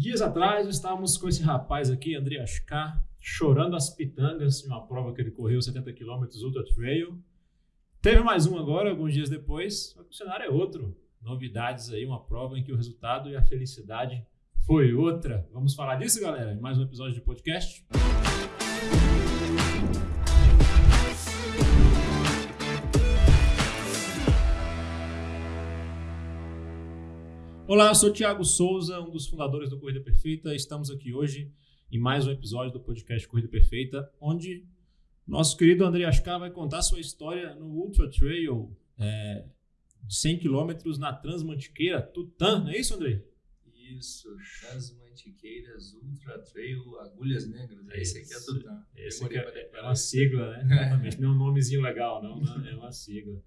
Dias atrás estávamos com esse rapaz aqui, Andreas K, chorando as pitangas em uma prova que ele correu 70 km Ultra Trail. Teve mais um agora, alguns dias depois, o cenário é outro. Novidades aí, uma prova em que o resultado e a felicidade foi outra. Vamos falar disso, galera, em mais um episódio de podcast. Olá, eu sou Thiago Souza, um dos fundadores do Corrida Perfeita. Estamos aqui hoje em mais um episódio do podcast Corrida Perfeita, onde nosso querido André Ascar vai contar sua história no Ultra Trail é, de 100 km na Transmantiqueira, Tutã, não é isso, André? Isso, Transmantiqueiras Ultra Trail Agulhas Negras. É esse aqui é Tutã. Esse aqui é, é uma sigla, né? Exatamente. não é um nomezinho legal, não é uma sigla.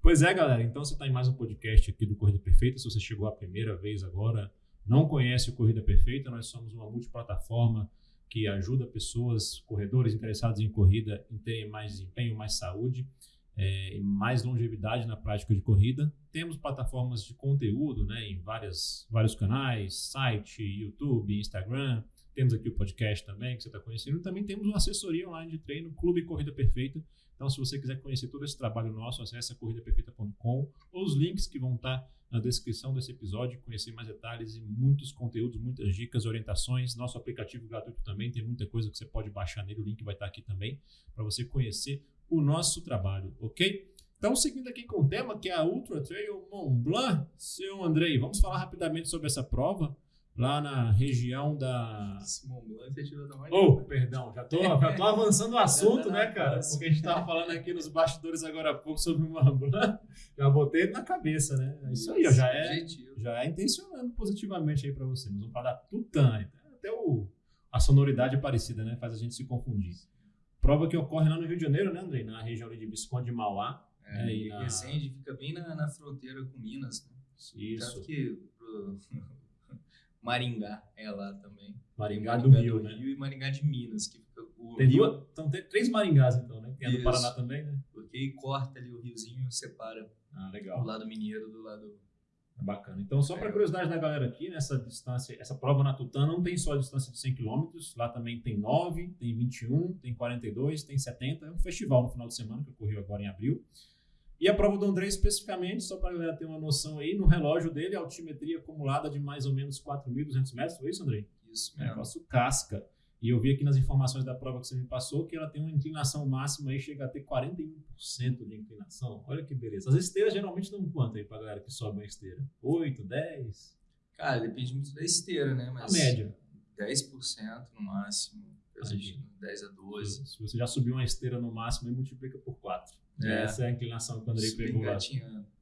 Pois é, galera. Então você está em mais um podcast aqui do Corrida Perfeita. Se você chegou a primeira vez agora, não conhece o Corrida Perfeita, nós somos uma multiplataforma que ajuda pessoas, corredores interessados em corrida, em terem mais desempenho, mais saúde é, e mais longevidade na prática de corrida. Temos plataformas de conteúdo né, em várias, vários canais, site, YouTube, Instagram. Temos aqui o podcast também, que você está conhecendo. E também temos uma assessoria online de treino, Clube Corrida Perfeita, então, se você quiser conhecer todo esse trabalho nosso, acesse corridaperfeita.com ou os links que vão estar na descrição desse episódio, conhecer mais detalhes e muitos conteúdos, muitas dicas, orientações. Nosso aplicativo gratuito também tem muita coisa que você pode baixar nele, o link vai estar aqui também para você conhecer o nosso trabalho, ok? Então, seguindo aqui com o tema que é a Ultra Trail Mont Blanc, seu Andrei, vamos falar rapidamente sobre essa prova lá na região da. Simon Blanc, você tirou da onde? Oh, perdão, já tô, já tô avançando o assunto, né, cara? Porque a gente tava falando aqui nos bastidores agora há pouco sobre o Mont Blanc, já botei na cabeça, né? É isso aí, ó, já é, já é intencionando positivamente aí para você. Nós vamos falar Tutã, até o, a sonoridade é parecida, né? Faz a gente se confundir. Prova que ocorre lá no Rio de Janeiro, né, André? Na região de Visconde de Mauá. É, né? e na... Resende fica bem na, na fronteira com Minas, né? Isso. Tanto que Maringá é lá também. Maringá, Maringá do, Rio, do né? Rio e Maringá de Minas, que fica o tem Rio... duas, então tem três Maringás então, né? Tem a do Paraná também, né? Porque corta ali o riozinho, separa. Ah, legal. O lado mineiro do lado é bacana. Então, só para curiosidade da galera aqui, nessa distância, essa prova na Tutã não tem só a distância de 100 km, lá também tem 9, tem 21, tem 42, tem 70. É um festival no final de semana que ocorreu agora em abril. E a prova do André especificamente, só para a galera ter uma noção aí, no relógio dele, a altimetria acumulada de mais ou menos 4.200 metros, foi isso, André? Isso mesmo. É, negócio casca. E eu vi aqui nas informações da prova que você me passou que ela tem uma inclinação máxima aí, chega a ter 41% de inclinação. Olha que beleza. As esteiras geralmente dão quanto aí pra galera que sobe uma esteira? 8, 10? Cara, depende muito da esteira, né? Mas a média? 10% no máximo. 10 a 12. Se você já subiu uma esteira no máximo, aí multiplica por 4. É. Essa é a inclinação que o Andrei pegou lá.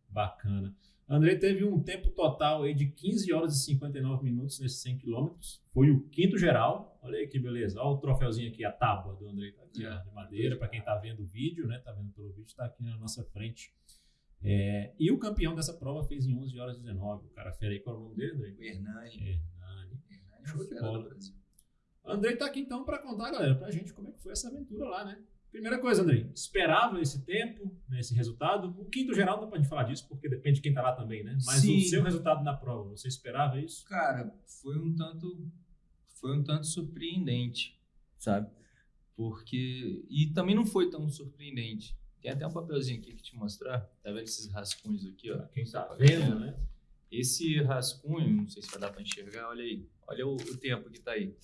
Bacana. Andrei teve um tempo total aí de 15 horas e 59 minutos nesses 100 quilômetros. Foi o quinto geral. Olha aí que beleza. Olha o troféuzinho aqui, a tábua do Andrei tá aqui, é. de madeira. Para quem tá vendo o vídeo, né? Tá vendo pelo vídeo, tá aqui na nossa frente. É, e o campeão dessa prova fez em 11 horas e 19. O cara fera aí, qual é o nome dele, Andrei? O Hernani. Hernani. Hernani é Show de bola. Andrei tá aqui então para contar, galera, pra gente como é que foi essa aventura lá, né? Primeira coisa, Andrei, esperava esse tempo, né, esse resultado? O quinto geral pra gente falar disso, porque depende de quem tá lá também, né? Mas Sim. o seu resultado na prova, você esperava isso? Cara, foi um tanto, foi um tanto surpreendente, sabe? Porque, e também não foi tão surpreendente. Tem até um papelzinho aqui que te mostrar, tá vendo esses rascunhos aqui, ó? Quem tá vendo, né? Esse rascunho, não sei se vai dar pra enxergar, olha aí. Olha o, o tempo que tá aí.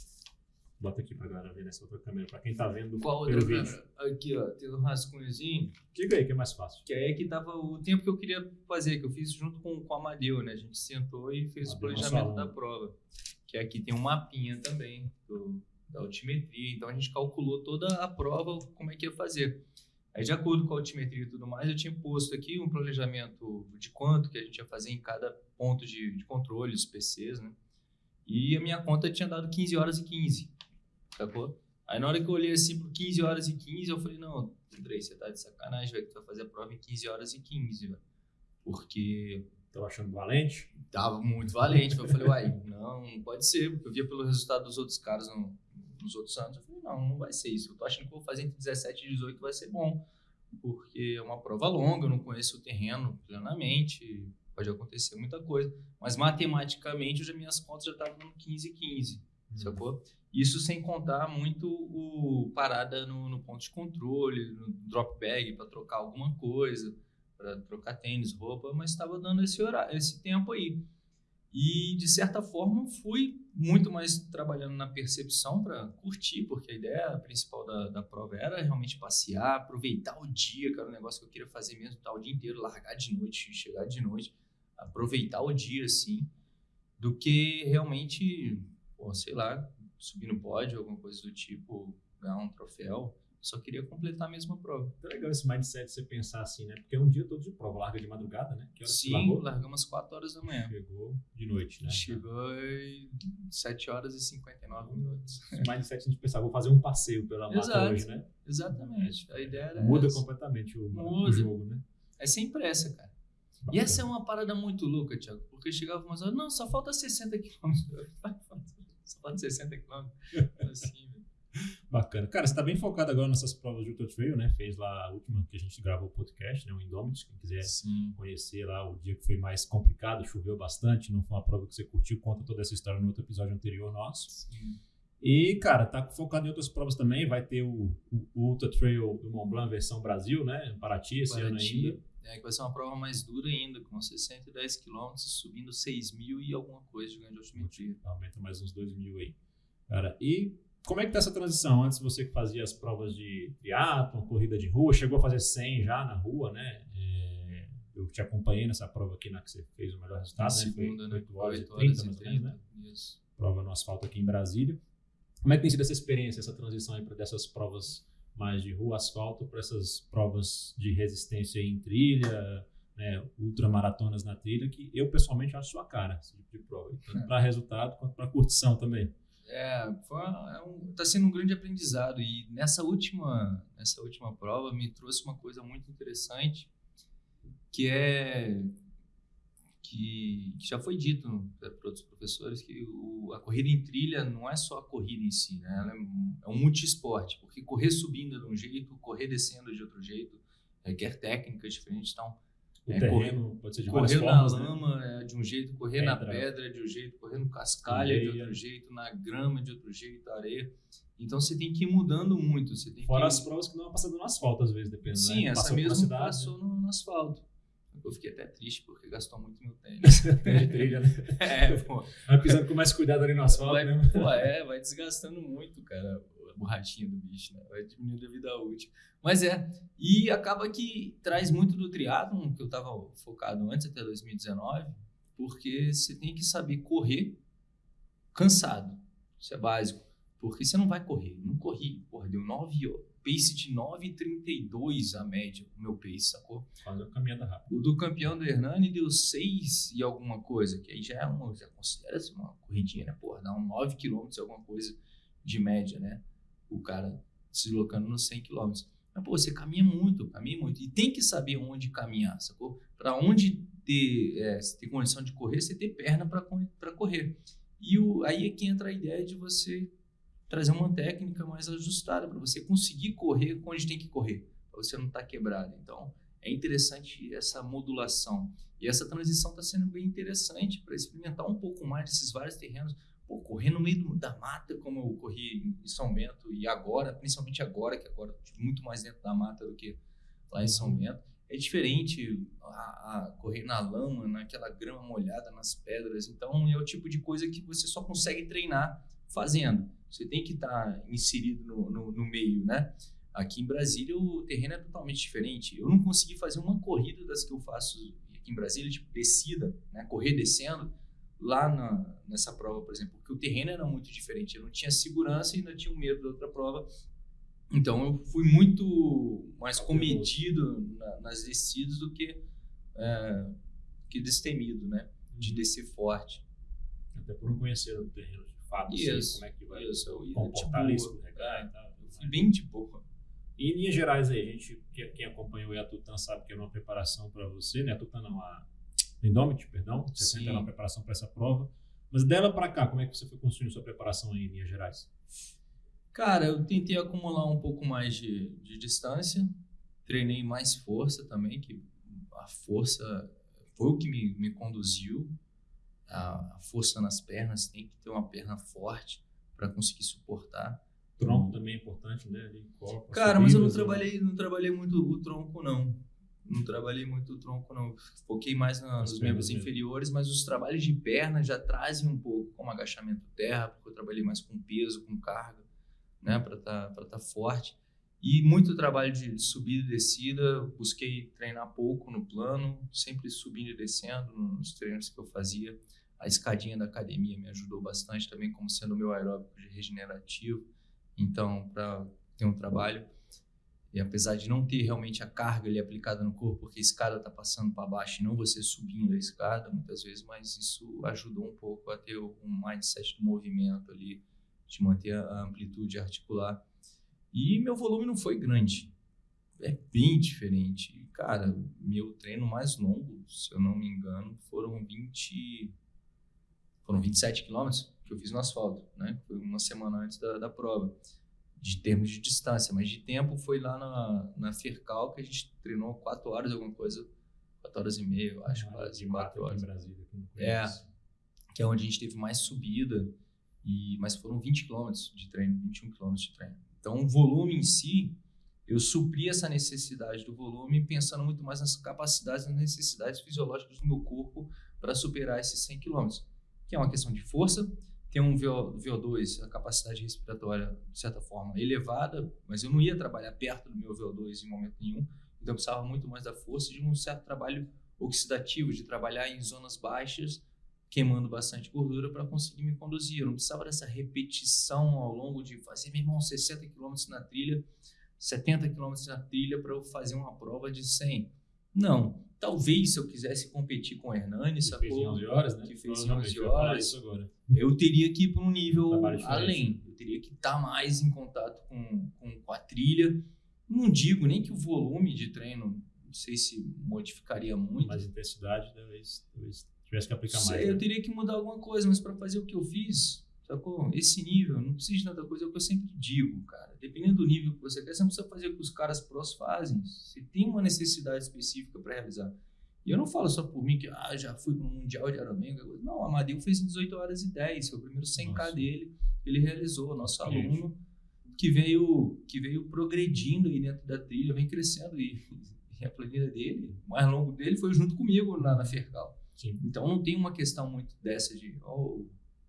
Bota aqui pra galera ver nessa outra câmera, pra quem tá vendo Qual pelo outra vídeo. Câmera? Aqui, ó, tem um rascunhozinho. Diga aí que é mais fácil. Que aí que tava o tempo que eu queria fazer, que eu fiz junto com, com o Amadeu, né? A gente sentou e fez Amadeu o planejamento da prova. Que aqui tem um mapinha também do, da altimetria. Então a gente calculou toda a prova, como é que ia fazer. Aí, de acordo com a altimetria e tudo mais, eu tinha posto aqui um planejamento de quanto que a gente ia fazer em cada ponto de, de controle, os PCs, né? E a minha conta tinha dado 15 horas e 15 sacou? Aí na hora que eu olhei assim por 15 horas e 15, eu falei, não, Andrei, você tá de sacanagem, velho, que tu vai fazer a prova em 15 horas e 15, velho. Porque. Tava achando valente? Tava muito valente. eu falei, uai, não, não pode ser, porque eu via pelo resultado dos outros caras no, nos outros anos. Eu falei, não, não vai ser isso. Eu tô achando que eu vou fazer entre 17 e 18 vai ser bom. Porque é uma prova longa, eu não conheço o terreno plenamente. pode acontecer muita coisa. Mas matematicamente, as minhas contas já estavam no 15 e 15, hum. sacou? Isso sem contar muito o parada no, no ponto de controle, no drop bag para trocar alguma coisa, para trocar tênis, roupa, mas estava dando esse horário, esse tempo aí. E, de certa forma, fui muito mais trabalhando na percepção para curtir, porque a ideia principal da, da prova era realmente passear, aproveitar o dia, que era um negócio que eu queria fazer mesmo, estar o dia inteiro, largar de noite, chegar de noite, aproveitar o dia, assim, do que realmente, pô, sei lá, subir no pódio, alguma coisa do tipo, ganhar um troféu só queria completar a mesma prova. É legal esse mindset você pensar assim, né? Porque é um dia todo de prova, larga de madrugada, né? Que Sim, largamos 4 horas da manhã. Chegou de noite, né? Chegou 7 horas e 59 minutos. Esse mindset a gente pensar, vou fazer um passeio pela mata hoje, né? Exatamente. A ideia era Muda essa. completamente o, Muda. o, jogo, né? É sem pressa, cara. Bacana. E essa é uma parada muito louca, Thiago, porque chegava umas horas, não, só falta 60 quilômetros. Só falta 60 quilômetros. Assim, Bacana. Cara, você está bem focado agora nessas provas de Ultra Trail, né? Fez lá a última que a gente gravou o podcast, né? O Indomitus. Quem quiser Sim. conhecer lá o dia que foi mais complicado, choveu bastante, não foi uma prova que você curtiu, conta toda essa história no outro episódio anterior nosso. Sim. E, cara, tá focado em outras provas também. Vai ter o, o Ultra Trail do Mont Blanc versão Brasil, né? Paraty esse Paraty. ano ainda. É, que vai ser uma prova mais dura ainda, com 610 km, subindo 6 mil e alguma coisa de grande altimetria. Aumenta mais uns 2 mil aí. Cara, e como é que tá essa transição? Antes você que fazia as provas de triatlon, corrida de rua, chegou a fazer 100 já na rua, né? É, eu te acompanhei nessa prova aqui na que você fez o melhor resultado, né? Segunda, Foi 8 horas, 8 horas e 30, mais ou menos, né? Isso. Prova no asfalto aqui em Brasília. Como é que tem sido essa experiência, essa transição aí para dessas provas mais de rua, asfalto, para essas provas de resistência em trilha, né, ultramaratonas na trilha, que eu pessoalmente acho sua cara, esse tipo de prova, tanto é. para resultado quanto para curtição também. É, foi, é um, tá sendo um grande aprendizado e nessa última, nessa última prova me trouxe uma coisa muito interessante que é que, que já foi dito para outros professores que o, a corrida em trilha não é só a corrida em si, né? Ela é, é um multiesporte, porque correr subindo de um jeito, correr descendo de outro jeito, requer técnicas diferentes, então o é, terreno correr, pode ser de Correr na formas, né? lama né? é de um jeito, correr pedra. na pedra de um jeito, correr no cascalho de outro jeito, na grama de outro jeito, areia. Então você tem que ir mudando muito. Você tem Fora que... as provas que não é passando no asfalto, às vezes, depende. Sim, né? essa mesmo cidade, passou né? no, no, asfalto. Eu fiquei até triste porque gastou muito meu tênis. de trilha, né? É, pô. Vai pisando com mais cuidado ali no asfalto, vai, né? Pô, é, vai desgastando muito, cara borrachinha do bicho, né? Vai diminuindo a vida útil. Mas é, e acaba que traz muito do triatlon, que eu estava focado antes, até 2019, porque você tem que saber correr cansado. Isso é básico. Porque você não vai correr. Não corri. Porra, deu 9, pace de 9,32 a média, o meu pace, sacou? Quase a caminhada rápida. O do campeão do Hernani deu 6 e alguma coisa, que aí já é uma, já considera-se uma corridinha, né? Porra, dá um 9 km alguma coisa de média, né? o cara se deslocando nos 100 km. Mas, pô, você caminha muito, caminha muito. E tem que saber onde caminhar, sacou? Para onde ter, é, ter condição de correr, você ter perna para correr. E o, aí é que entra a ideia de você trazer uma técnica mais ajustada para você conseguir correr onde tem que correr, para você não estar tá quebrado. Então, é interessante essa modulação. E essa transição está sendo bem interessante para experimentar um pouco mais desses vários terrenos pô, correr no meio da mata, como eu corri em São Bento e agora, principalmente agora, que agora estou muito mais dentro da mata do que lá em São uhum. Bento, é diferente a, a, correr na lama, naquela grama molhada, nas pedras. Então, é o tipo de coisa que você só consegue treinar fazendo. Você tem que estar tá inserido no, no, no meio, né? Aqui em Brasília o terreno é totalmente diferente. Eu não consegui fazer uma corrida das que eu faço aqui em Brasília, tipo descida, né? correr descendo, lá na, nessa prova, por exemplo, porque o terreno era muito diferente. Eu não tinha segurança e ainda tinha um medo da outra prova. Então eu fui muito mais comedido na, nas descidas do que, é, que destemido, né? De uhum. descer forte. Até por não conhecer o terreno de fato, isso, como é que vai isso, eu, comportar tipo, escorregar e tal. Eu fui bem de boa. E em linhas gerais aí, a gente, quem acompanhou a Tutan sabe que era uma preparação para você, né? A Tutan não, a Indomit, perdão, você tenta na preparação para essa prova. Mas dela para cá, como é que você foi construindo sua preparação aí, em linhas gerais? Cara, eu tentei acumular um pouco mais de, de distância, treinei mais força também, que a força foi o que me, me conduziu. A, força nas pernas, tem que ter uma perna forte para conseguir suportar. Tronco também é importante, né? Ali, corpo, Cara, mas eu não trabalhei, não trabalhei muito o tronco, não. Não trabalhei muito o tronco, não. Foquei mais na, nos membros mesmo. inferiores, mas os trabalhos de perna já trazem um pouco, como agachamento terra, porque eu trabalhei mais com peso, com carga, né? Para estar tá, tá forte. E muito trabalho de subida e descida, busquei treinar pouco no plano, sempre subindo e descendo nos treinos que eu fazia. A escadinha da academia me ajudou bastante também, como sendo meu aeróbico regenerativo. Então, para ter um trabalho, e apesar de não ter realmente a carga ali aplicada no corpo, porque a escada está passando para baixo e não você subindo a escada muitas vezes, mas isso ajudou um pouco a ter um mindset do movimento ali, de manter a amplitude articular. E meu volume não foi grande. É bem diferente. Cara, meu treino mais longo, se eu não me engano, foram 20. Foram 27 quilômetros que eu fiz no asfalto, né? Foi uma semana antes da, da prova, de termos de distância. Mas de tempo foi lá na, na Fercal, que a gente treinou 4 horas, alguma coisa. 4 horas e meia, eu acho, ah, quase 4 horas. Em Brasília, é, que é onde a gente teve mais subida. E, mas foram 20 quilômetros de treino, 21 quilômetros de treino. Então, o volume em si, eu supri essa necessidade do volume pensando muito mais nas capacidades, nas necessidades fisiológicas do meu corpo para superar esses 100 km, que é uma questão de força, tem um VO2, a capacidade respiratória, de certa forma, elevada, mas eu não ia trabalhar perto do meu VO2 em momento nenhum, então eu precisava muito mais da força de um certo trabalho oxidativo, de trabalhar em zonas baixas queimando bastante gordura para conseguir me conduzir. Eu não precisava dessa repetição ao longo de fazer, meu irmão, 60 km na trilha, 70 km na trilha para eu fazer uma prova de 100. Não. Talvez se eu quisesse competir com o Hernani, que sacou? Fez em 11 horas, né? Que fez em 11 horas. Eu teria que ir para um nível além. Eu teria que estar tá mais em contato com, com, com a trilha. Não digo nem que o volume de treino, não sei se modificaria muito. Mais intensidade, talvez, talvez tivesse que aplicar mais. Eu né? teria que mudar alguma coisa, mas para fazer o que eu fiz, sacou? Esse nível, não precisa de tanta coisa, é o que eu sempre digo, cara. Dependendo do nível que você quer, você não precisa fazer o que os caras prós fazem. Você tem uma necessidade específica para realizar. E eu não falo só por mim que ah, já fui para o Mundial de Ironman. Não, o Amadeu fez em 18 horas e 10, foi o primeiro 100k Nossa. dele, ele realizou. Nosso aluno que veio, que veio progredindo aí dentro da trilha, vem crescendo e, e a planilha dele, o mais longo dele, foi junto comigo na, na Fercal. Sim. Então não tem uma questão muito dessa de, oh,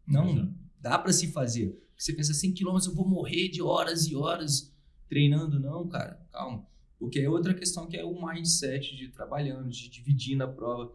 não, dá para se fazer. Você pensa 100 km eu vou morrer de horas e horas treinando, não, cara, calma. Porque é outra questão que é o mindset de trabalhando, de dividindo a prova.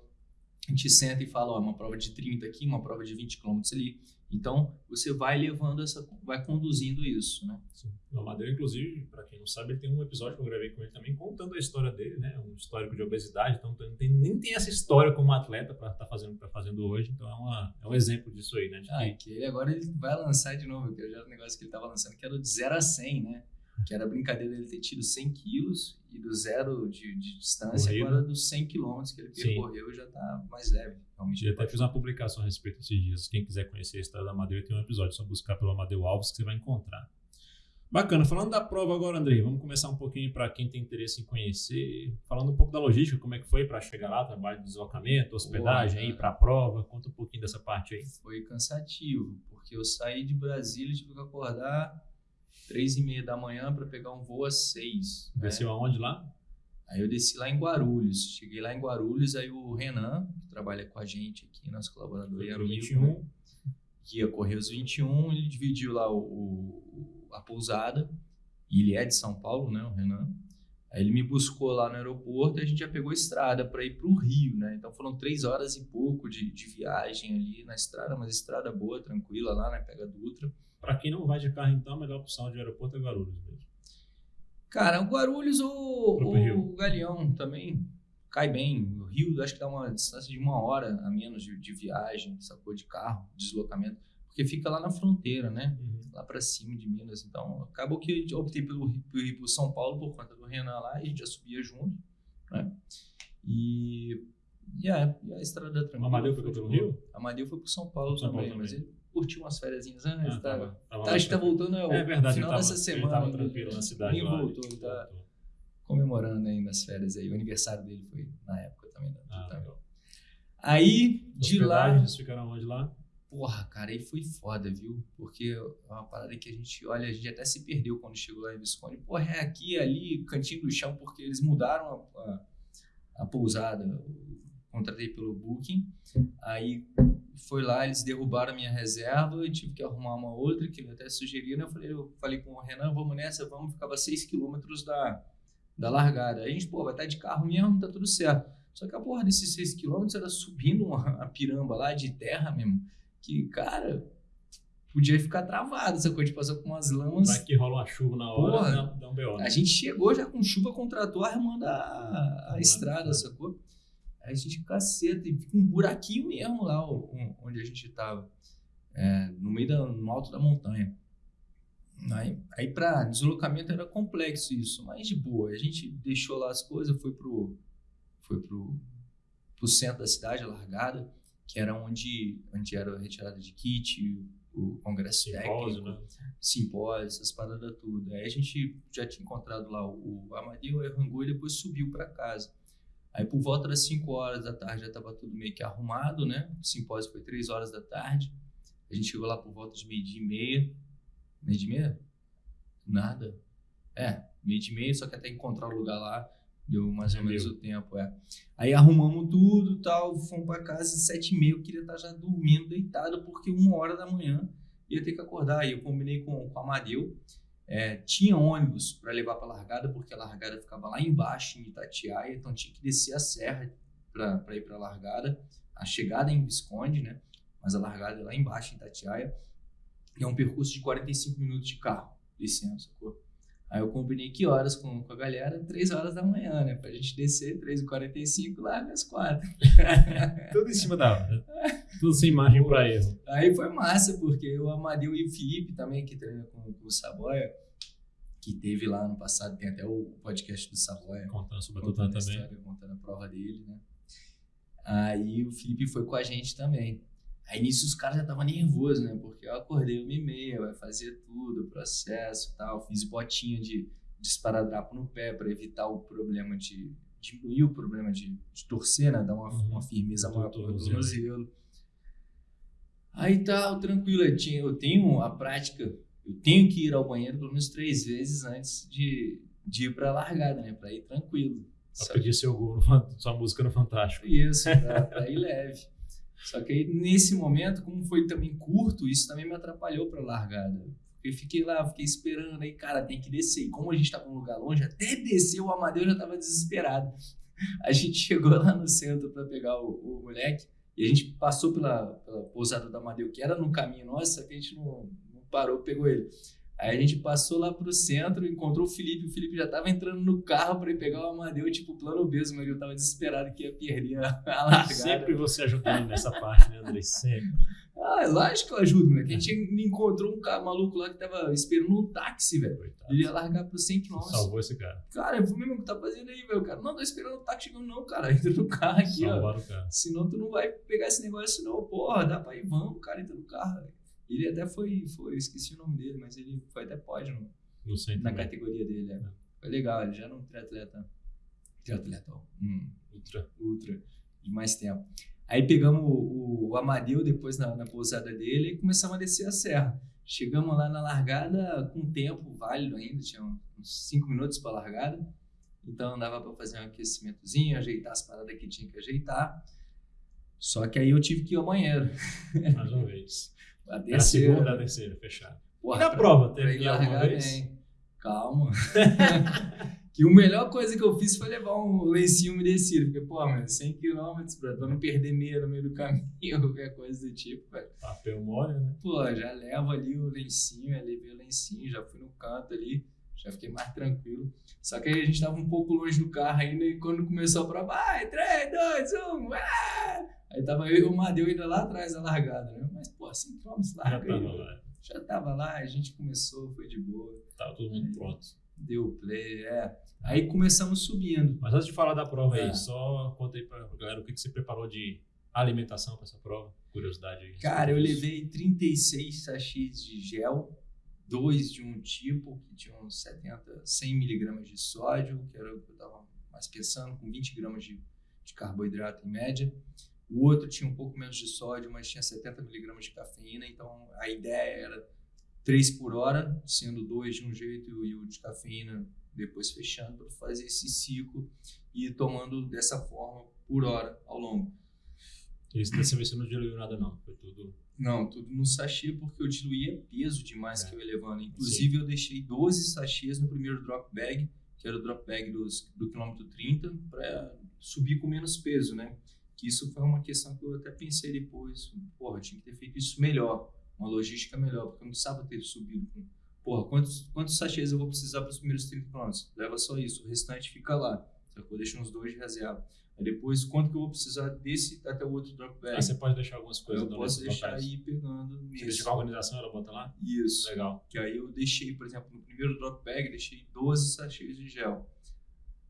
A gente senta e fala, ó, uma prova de 30 aqui, uma prova de 20 km ali. Então, você vai levando essa, vai conduzindo isso, né? Sim. O Amadeu, inclusive, para quem não sabe, ele tem um episódio que eu gravei com ele também contando a história dele, né? Um histórico de obesidade, então tem, nem tem essa história como atleta para estar tá fazendo, tá fazendo hoje, então é, uma, é um exemplo disso aí, né? ah, que ele agora ele vai lançar de novo, que já o negócio que ele estava lançando, que era de 0 a 100, né? Que era brincadeira dele ter tido 100 quilos e do zero de, de distância, Corrido. agora dos 100 quilômetros que ele percorreu Sim. já está mais leve. Realmente e até fiz uma publicação a respeito desses dias. Quem quiser conhecer a história da Amadeu, tem um episódio, só buscar pelo Amadeu Alves que você vai encontrar. Bacana. Falando da prova agora, Andrei, vamos começar um pouquinho para quem tem interesse em conhecer. Falando um pouco da logística, como é que foi para chegar lá, trabalho de deslocamento, hospedagem, aí para a prova. Conta um pouquinho dessa parte aí. Foi cansativo, porque eu saí de Brasília, tive que acordar três e meia da manhã para pegar um voo às seis. Né? Desceu né? aonde lá? Aí eu desci lá em Guarulhos. Cheguei lá em Guarulhos, aí o Renan, que trabalha com a gente aqui, nosso colaborador e amigo, 21. Né? que ia correr os 21, ele dividiu lá o, o, a pousada, e ele é de São Paulo, né, o Renan. Aí ele me buscou lá no aeroporto e a gente já pegou estrada para ir para o Rio, né? Então foram três horas e pouco de, de viagem ali na estrada, mas estrada boa, tranquila lá, né? Pega Dutra. Para quem não vai de carro, então, a melhor opção de aeroporto é Guarulhos mesmo. Cara, o Guarulhos ou o Galeão também cai bem. O Rio, acho que dá uma distância de uma hora a menos de, de viagem, sacou? De carro, deslocamento. Porque fica lá na fronteira, né? Uhum. Lá para cima de Minas. Então, acabou que eu optei pelo, pelo Rio por São Paulo por conta do Renan lá e a gente já subia junto, né? E, e, a, e a estrada tranquila. Amadeu foi pelo Rio? Amadeu foi pro São Paulo, São também, Paulo mas ele curtiu umas férias antes. Ah, tá, tava, tava tá, acho que tá voltando ao é verdade, final tava, dessa semana. Ele tava tranquilo na cidade. Nem voltou, ele tá comemorando ainda as férias aí. O aniversário dele foi na época também. Né? Ah, Aí, de lá. Vocês ficaram onde lá? Porra, cara, aí foi foda, viu? Porque é uma parada que a gente olha, a gente até se perdeu quando chegou lá em Visconde. Porra, é aqui, ali, cantinho do chão, porque eles mudaram a, a, a pousada. Eu contratei pelo Booking. Aí foi lá, eles derrubaram a minha reserva, eu tive que arrumar uma outra, que ele até sugeriram. Eu falei, eu falei com o Renan, vamos nessa, vamos, ficava 6 quilômetros da, da largada. A gente, pô, vai estar de carro mesmo, tá tudo certo. Só que a porra desses 6 quilômetros era subindo uma, a piramba lá de terra mesmo que, cara, podia ficar travado essa coisa, passou com umas lamas. Vai que rola uma chuva na hora, Porra, dá, um B.O. Né? A gente chegou já com chuva contratou armando a, a estrada, sacou? Aí a gente caceta, e fica um buraquinho mesmo lá onde a gente tava. É, no meio da, no alto da montanha. Aí, aí para deslocamento era complexo isso, mas de boa. A gente deixou lá as coisas, foi pro, foi pro, pro centro da cidade, largada que era onde, onde era a retirada de kit, o congresso simpósio, técnico, né? simpósio, essas paradas tudo. Aí a gente já tinha encontrado lá o, o Amadeu, aí e depois subiu para casa. Aí por volta das 5 horas da tarde já estava tudo meio que arrumado, né? O simpósio foi 3 horas da tarde. A gente chegou lá por volta de meio-dia e meia. Meio-dia e meia? Nada. É, meio-dia e meia, só que até encontrar o lugar lá Deu mais ou menos o tempo, é. Aí arrumamos tudo tal, fomos para casa sete e meia, eu queria estar tá já dormindo, deitado, porque uma hora da manhã ia ter que acordar. Aí eu combinei com, com o Amadeu, é, tinha ônibus para levar para a largada, porque a largada ficava lá embaixo, em Itatiaia, então tinha que descer a serra para ir para a largada. A chegada é em Visconde, né? Mas a largada é lá embaixo, em Itatiaia. E é um percurso de 45 minutos de carro, licença, sacou? Aí eu combinei que horas com, com a galera? 3 horas da manhã, né? Pra gente descer, 3h45, lá às 4 Tudo em cima da hora. Tudo sem margem para erro. Aí foi massa, porque o Amadeu e o Felipe também, que treina com, com o Saboia, que teve lá no passado, tem até o podcast do Saboia. Contando sobre a Tutan também. História, contando a prova dele, né? Aí o Felipe foi com a gente também. Aí nisso os caras já estavam nervosos, né? Porque eu acordei uma e meia, vai fazer tudo, processo tal. Fiz botinha de, de esparadrapo no pé para evitar o problema de. diminuir o problema de, de torcer, né? Dar uma, uhum. uma firmeza maior pro tornozelo. Aí tal, tranquilo. Eu, tinha, eu tenho a prática, eu tenho que ir ao banheiro pelo menos três vezes antes de, de ir para a largada, né? Para ir tranquilo. Pra pedir seu gol, sua música no Fantástico. Isso, pra, pra ir leve. Só que aí, nesse momento, como foi também curto, isso também me atrapalhou para largada. Eu fiquei lá, fiquei esperando, aí, cara, tem que descer. E como a gente estava num lugar longe, até descer o Amadeu já estava desesperado. A gente chegou lá no centro para pegar o, o, moleque e a gente passou pela, pela pousada do Amadeu, que era no caminho nosso, só que a gente não, não parou, pegou ele. Aí a gente passou lá pro centro, encontrou o Felipe, o Felipe já tava entrando no carro para ir pegar o Amadeu, tipo, plano B, mas eu tava desesperado que ia perder a, a largada. Sempre você ajudando nessa parte, né, André? Sempre. Ah, lógico que eu ajudo, né? Que a gente encontrou um cara maluco lá que tava esperando um táxi, velho. Ele ia largar pro 100 km. Salvou esse cara. Cara, eu fui mesmo, que tá fazendo aí, velho? Cara, não, tô esperando o táxi chegando, não, cara. Entra no carro aqui, Salvaram ó. O cara. Senão tu não vai pegar esse negócio, não. Porra, dá pra ir, vamos, cara, entra no carro, velho. Ele até foi, foi, eu esqueci o nome dele, mas ele foi até pódio no, na categoria dele. É. é. Foi legal, ele já era um triatleta. Triatleta, ó. Hum, ultra. Ultra. De mais tempo. Aí pegamos o, o Amadeu depois na, na pousada dele e começamos a descer a serra. Chegamos lá na largada com tempo válido ainda, tinha uns 5 minutos para a largada. Então dava para fazer um aquecimentozinho, ajeitar as paradas que tinha que ajeitar. Só que aí eu tive que ir ao banheiro. Mais uma vez. A terceira. a segunda, a terceira, fechado. Porra, e na pra, prova, teve que alguma vez? Bem. Calma. que a melhor coisa que eu fiz foi levar um lencinho umedecido. Porque, pô, mano, 100 km pra não perder meia no meio do caminho, qualquer coisa do tipo, velho. Papel mole, né? Pô, já levo ali o lencinho, levei o lencinho, já fui no canto ali, já fiquei mais tranquilo. Só que aí a gente tava um pouco longe do carro ainda e quando começou a prova, vai, 3, 2, 1, ah! Aí tava eu e o Madeu ainda lá atrás da largada, né? Mas, pô, 100 km larga Já tava lá. Já tava lá, a gente começou, foi de boa. Tava todo mundo aí, pronto. Deu play, é. Aí começamos subindo. Mas antes de falar da prova é. aí, só conta aí pra galera o que, que você preparou de alimentação para essa prova. Curiosidade aí. Cara, eu levei 36 sachês de gel, dois de um tipo, que tinham 70, 100 miligramas de sódio, que era o que eu tava mais pensando, com 20 gramas de, de carboidrato em média O outro tinha um pouco menos de sódio, mas tinha 70 miligramas de cafeína. Então, a ideia era 3 por hora, sendo dois de um jeito e o de cafeína depois fechando, para fazer esse ciclo e tomando dessa forma por hora ao longo. Esse dessa vez você não diluiu nada, não? Foi tudo. Não, tudo no sachê, porque eu diluía peso demais é. que eu ia levando. Inclusive, Sim. eu deixei 12 sachês no primeiro drop bag, que era o drop bag dos, do quilômetro 30, para subir com menos peso, né? Que isso foi uma questão que eu até pensei depois. Porra, tinha que ter feito isso melhor, uma logística melhor, porque eu não precisava ter subido com. Porra, quantos, quantos sachês eu vou precisar para os primeiros 30 quilômetros? Leva só isso, o restante fica lá. Sacou? Deixa uns dois de reserva. Aí depois, quanto que eu vou precisar desse até o outro drop bag? Ah, você pode deixar algumas coisas Eu posso deixar aí pegando Você deixa com a organização, ela bota lá? Isso. Legal. Que aí eu deixei, por exemplo, no primeiro drop bag, deixei 12 sachês de gel.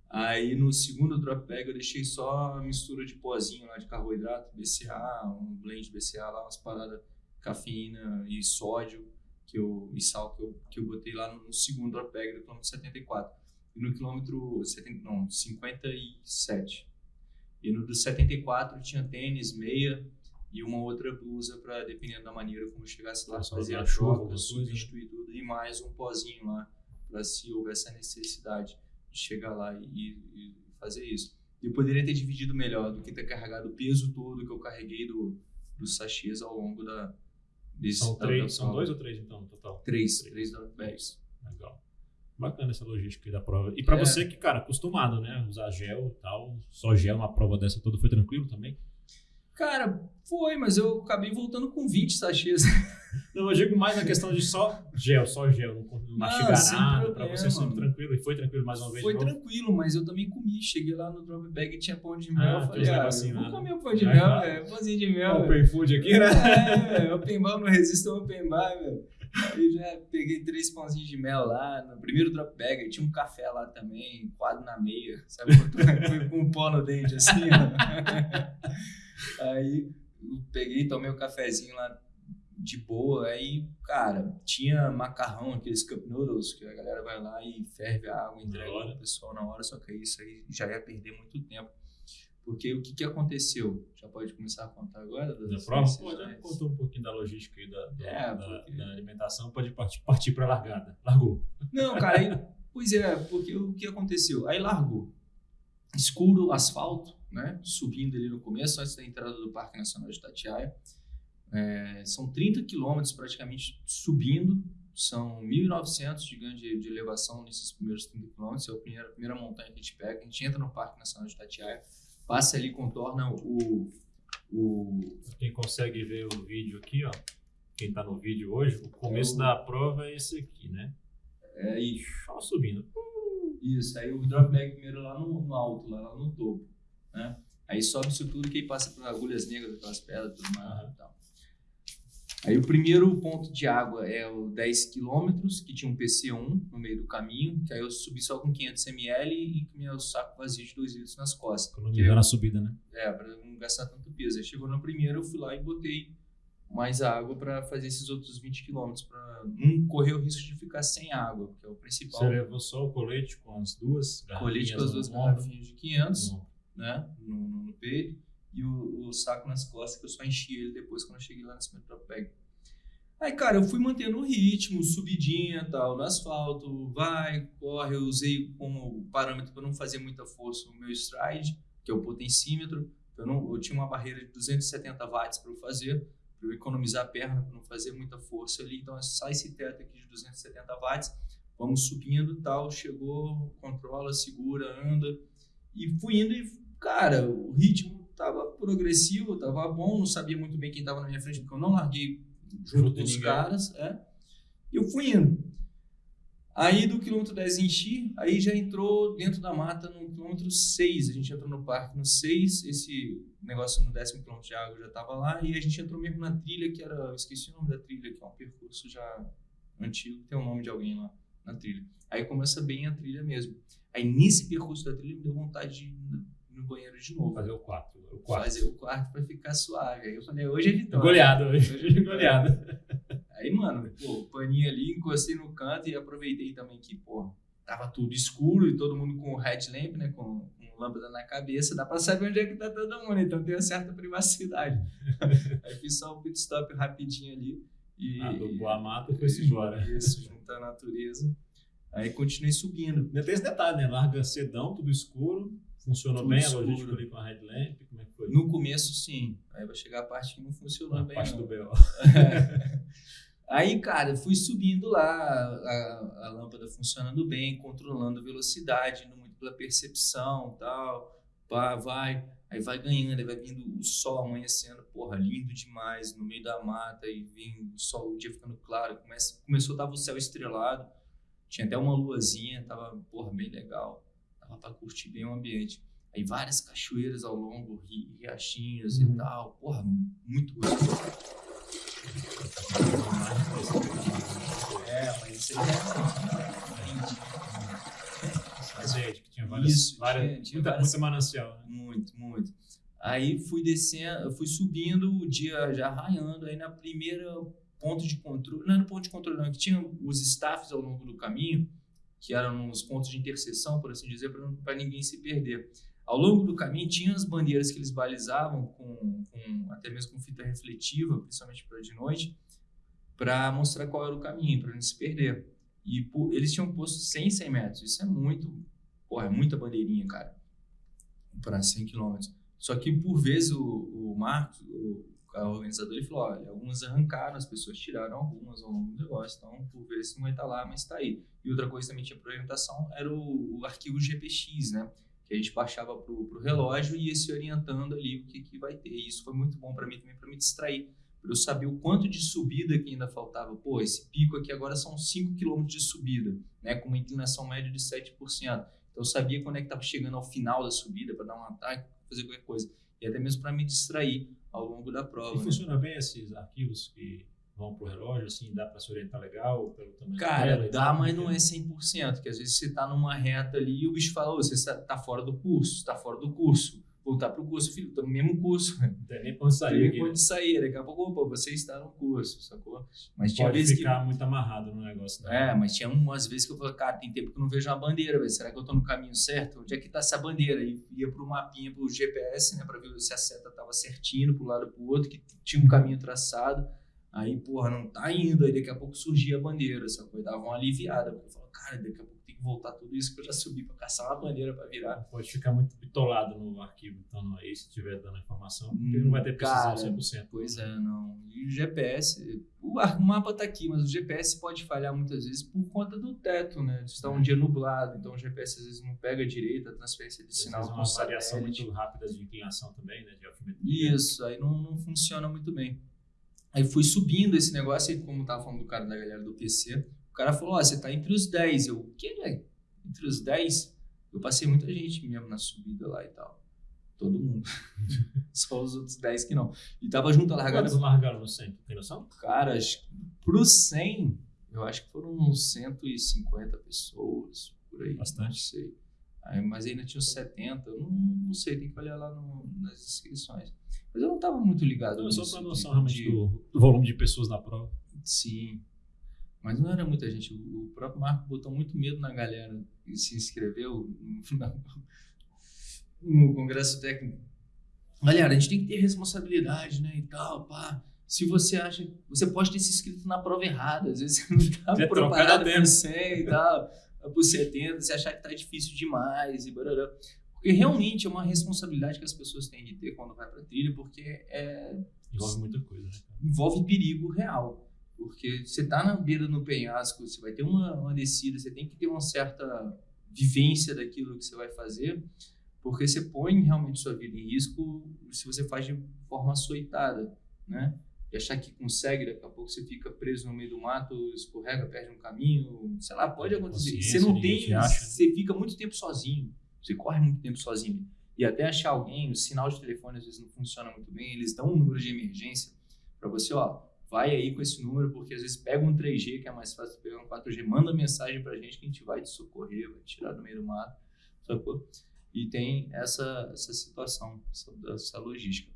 Aí no segundo drop bag eu deixei só a mistura de pozinho lá de carboidrato, BCA, um blend de BCA lá, umas paradas, cafeína e sódio que eu, e sal que eu, que eu botei lá no segundo drop bag do quilômetro 74. E no quilômetro 70, não, 57 e no do 74 tinha tênis, meia e uma outra blusa para dependendo da maneira como eu chegasse lá, fazer a troca, substituir tudo e mais um pozinho lá para se houvesse a necessidade de chegar lá e, e, fazer isso. Eu poderia ter dividido melhor do que ter carregado o peso todo que eu carreguei do, dos sachês ao longo da desse, são, três, da, são dois ou três então no total? Três, três, três bags. Legal. Bacana essa logística aí da prova. E para é. você que, cara, acostumado, né? Usar gel e tal, só gel uma prova dessa toda, foi tranquilo também? Cara, foi, mas eu acabei voltando com 20 sachês. Não, eu digo mais na questão de só gel, só gel, não mastigar nada, pra você sempre tranquilo. E foi tranquilo mais uma vez? Foi tranquilo, mas eu também comi. Cheguei lá no drop bag e tinha pão de mel. Ah, eu falei, ah, vou né? comer o pão de mel, velho. Pãozinho de mel. Open food aqui, né? É, open bar não resiste ao open bar, velho. Eu já peguei três pãozinhos de mel lá, no primeiro drop bag, tinha um café lá também, quadro na meia, sabe? Foi com um pó no dente assim, ó. Aí peguei, tomei o um cafezinho lá de boa, aí, cara, tinha macarrão, aqueles cup noodles, que a galera vai lá e ferve a água, entrega pro pessoal na hora, só que isso aí já ia perder muito tempo. Porque o que, que aconteceu? Já pode começar a contar agora? Da prova? Pode, né? contou um pouquinho da logística aí da, da, é, da, porque... da alimentação, pode partir, partir para a largada. Largou. Não, cara, aí, pois é, porque o que aconteceu? Aí largou. Escuro, asfalto, né? Subindo ali no começo, antes da entrada do Parque Nacional de Tatiaia. É, são 30 quilômetros praticamente subindo, são 1.900 de ganho de, de, elevação nesses primeiros 30 quilômetros. É a primeira, a primeira montanha que a gente pega. A gente entra no Parque Nacional de Tatiaia passa ali, contorna o, o... Quem consegue ver o vídeo aqui, ó, quem está no vídeo hoje, o começo é o... da prova é esse aqui, né? É isso. Só subindo. Isso, aí o drop bag primeiro lá no, no, alto, lá, lá no topo, né? Aí sobe isso tudo que aí passa por agulhas negras, aquelas pedras, tudo mais e tal. Aí o primeiro ponto de água é o 10 quilômetros, que tinha um PC1 no meio do caminho, que aí eu subi só com 500 ml e com meu saco vazio de 2 litros nas costas. Economizar na subida, né? É, para não gastar tanto peso. Aí chegou no primeiro, eu fui lá e botei mais água para fazer esses outros 20 quilômetros, para não correr o risco de ficar sem água, que é o principal. Você levou só o colete com as duas Colete com as duas garrafinhas de 500, né, no, no, no peito e o, o, saco nas costas, que eu só enchi ele depois quando eu cheguei lá cima do bag. Aí, cara, eu fui mantendo o ritmo, subidinha tal, no asfalto, vai, corre. Eu usei como parâmetro para não fazer muita força o meu stride, que é o potencímetro. Eu, não, eu tinha uma barreira de 270 watts para eu fazer, para eu economizar a perna, para não fazer muita força ali. Então, sai esse teto aqui de 270 watts, vamos subindo tal. Chegou, controla, segura, anda. E fui indo e, cara, o ritmo estava progressivo, estava bom, não sabia muito bem quem estava na minha frente, porque eu não larguei junto com os caras, é. Eu fui indo. Aí do quilômetro 10 enchi, aí já entrou dentro da mata no quilômetro 6. A gente entrou no parque no 6, esse negócio no décimo quilômetro de água já estava lá, e a gente entrou mesmo na trilha, que era, eu esqueci o nome da trilha, que é um percurso já antigo, tem o um nome de alguém lá na trilha. Aí começa bem a trilha mesmo. Aí nesse percurso da trilha me deu vontade de banheiro de novo. Fazer o quarto. O quarto. Fazer o quarto pra ficar suave. Aí eu falei, hoje é vitória. Goleado, hoje, hoje é goleado. Aí, mano, pô, paninho ali, encostei no canto e aproveitei também que, pô, tava tudo escuro e todo mundo com o headlamp, né, com, com lâmpada na cabeça, dá para saber onde é que tá todo mundo, então tem uma certa privacidade. Aí fiz só um pit stop rapidinho ali. E, ah, do a mata e foi-se embora. Isso, junto à natureza. Aí continuei subindo. Ainda tem esse detalhe, né? Larga cedão, tudo escuro. Funcionou tudo bem escuro. a logística ali com a headlamp? Como é que foi? No começo, sim. Aí vai chegar a parte que não funcionou a bem. A parte não. do BO. Aí, cara, fui subindo lá, a, a, lâmpada funcionando bem, controlando a velocidade, indo muito pela percepção tal. Pá, vai. Aí vai ganhando, aí vai vindo o sol amanhecendo, porra, lindo demais, no meio da mata, e vem o sol, o dia ficando claro, começa, começou a dar o céu estrelado, tinha até uma luazinha, tava, porra, bem legal, tava pra curtir bem o ambiente. Aí várias cachoeiras ao longo, ri, riachinhos uhum. e tal, porra, muito gostoso. É, mas isso aí é que tinha várias, Isso, várias, tinha, tinha muita, várias, muita manancial. Né? Muito, muito. Aí fui descendo, fui subindo, o dia já raiando, aí na primeira ponto de controle, não era ponto de controle não, que tinha os staffs ao longo do caminho, que eram os pontos de interseção, por assim dizer, para ninguém se perder. Ao longo do caminho tinha as bandeiras que eles balizavam com, com até mesmo com fita refletiva, principalmente para de noite, para mostrar qual era o caminho, para não se perder. E por, eles tinham posto 100, 100 metros. Isso é muito, porra, é muita bandeirinha, cara, para 100 quilômetros. Só que por vezes o, o Marcos, o, organizador, ele falou: olha, algumas arrancaram, as pessoas tiraram algumas ao longo do negócio, então por vezes não vai estar tá lá, mas está aí. E outra coisa também tinha para orientação era o, o, arquivo GPX, né? Que a gente baixava para o relógio e ia se orientando ali o que, que vai ter. E isso foi muito bom para mim também, para me distrair para eu saber o quanto de subida que ainda faltava. Pô, esse pico aqui agora são 5 km de subida, né, com uma inclinação média de 7%. Então eu sabia quando é que estava chegando ao final da subida para dar um ataque, fazer qualquer coisa. E até mesmo para me distrair ao longo da prova. E né? funciona bem esses arquivos que vão pro relógio, assim, dá para se orientar legal pelo tamanho Cara, dá, mas não é 100%, que às vezes você está numa reta ali e o bicho fala, oh, você está fora do curso, está fora do curso voltar para o curso. Filho, estou no mesmo curso. Não tem nem para sair. Tem nem sair. Daqui a pouco, opa, você está no curso, sacou? Mas tinha Pode vezes ficar que... muito amarrado no negócio. Né? É, mas tinha umas vezes que eu falei, cara, tem tempo que eu não vejo uma bandeira, véio. será que eu estou no caminho certo? Onde é que está essa bandeira? E ia para o mapinha, para o GPS, né, para ver se a seta estava certinho para um lado para o outro, que tinha um caminho traçado. Aí, porra, não tá indo. Aí daqui a pouco surgia a bandeira, sacou? E dava uma aliviada, porque eu falava, cara, daqui a pouco voltar tudo isso que eu já subi para caçar uma bandeira para virar. Pode ficar muito bitolado no arquivo, então aí se estiver dando informação, porque não vai ter precisão Cara, 100%. Pois é, não. E o GPS, o mapa está aqui, mas o GPS pode falhar muitas vezes por conta do teto, né? Está um dia nublado, então o GPS às vezes não pega direito a transferência de sinal. Às uma variação muito rápida de inclinação também, né? De altimetria. Isso, aí não, não funciona muito bem. Aí fui subindo esse negócio, e como tava falando do cara da galera do PC, cara falou, ó, oh, você tá entre os 10. Eu, o que, velho? Entre os 10? Eu passei muita gente mesmo na subida lá e tal. Todo mundo. Só os outros 10 que não. E tava junto a largada. Quantos largaram no 100? Tem noção? Cara, pro 100, eu acho que foram uns 150 pessoas, por aí. Bastante. Não sei. Aí, mas ainda tinha uns 70, eu não, não sei, tem que olhar lá no, nas inscrições. Mas eu não tava muito ligado não, nisso. Só pra noção realmente de... do, do volume de pessoas na prova. Sim. Mas não era muita gente. O próprio Marco botou muito medo na galera que se inscreveu no Congresso Técnico. Galera, a gente tem que ter responsabilidade, né? E tal, pá. Se você acha. Você pode ter se inscrito na prova errada. Às vezes você não está preparado por 100 e tal, por 70. Você achar que tá difícil demais e barará. Porque realmente é uma responsabilidade que as pessoas têm de ter quando vai para trilha, porque é. Envolve muita coisa, né? Envolve perigo real. Porque você está na beira do penhasco, você vai ter uma, uma descida, você tem que ter uma certa vivência daquilo que você vai fazer, porque você põe realmente sua vida em risco se você faz de forma açoitada, né? E achar que consegue, daqui a pouco você fica preso no meio do mato, escorrega, perde um caminho, sei lá, pode acontecer. Você não tem, acha, né? você fica muito tempo sozinho, você corre muito tempo sozinho. E até achar alguém, o sinal de telefone às vezes não funciona muito bem, eles dão um número de emergência para você, ó, vai aí com esse número, porque às vezes pega um 3G, que é mais fácil pegar um 4G, manda mensagem pra gente que a gente vai te socorrer, vai te tirar do meio do mato, sacou? E tem essa, essa situação, essa, essa logística.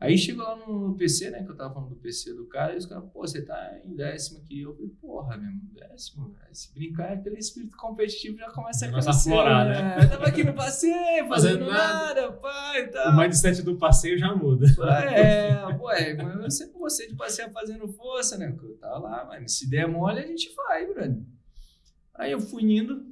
Aí chegou lá no PC, né? Que eu tava falando do PC do cara, e os caras, pô, você tá em décimo aqui. Eu falei, porra, mesmo, décimo, velho. Se brincar, aquele espírito competitivo já começa a Começa a florar, né? Eu tava aqui no passeio, fazendo nada, pai e tal. O mindset do passeio já muda. É, ué, mas eu sempre gostei de passear fazendo força, né? Eu tava lá, mas se der mole, a gente vai, brother. Aí eu fui indo,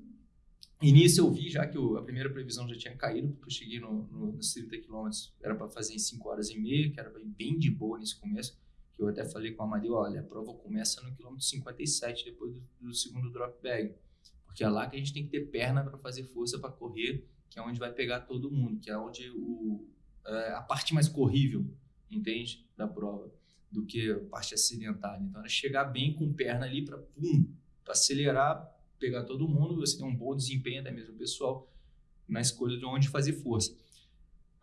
e nisso eu vi já que a primeira previsão já tinha caído, porque eu cheguei no, no, nos 30 quilômetros, era para fazer em 5 horas e meia, que era bem de boa nesse começo, que eu até falei com a Amadeu, olha, a prova começa no quilômetro 57, depois do, do segundo drop bag, porque é lá que a gente tem que ter perna para fazer força para correr, que é onde vai pegar todo mundo, que é onde o, é, a parte mais corrível, entende, da prova, do que a parte acidentada. Então era chegar bem com perna ali para, pum, para acelerar pegar todo mundo, você tem um bom desempenho até mesmo pessoal na escolha de onde fazer força.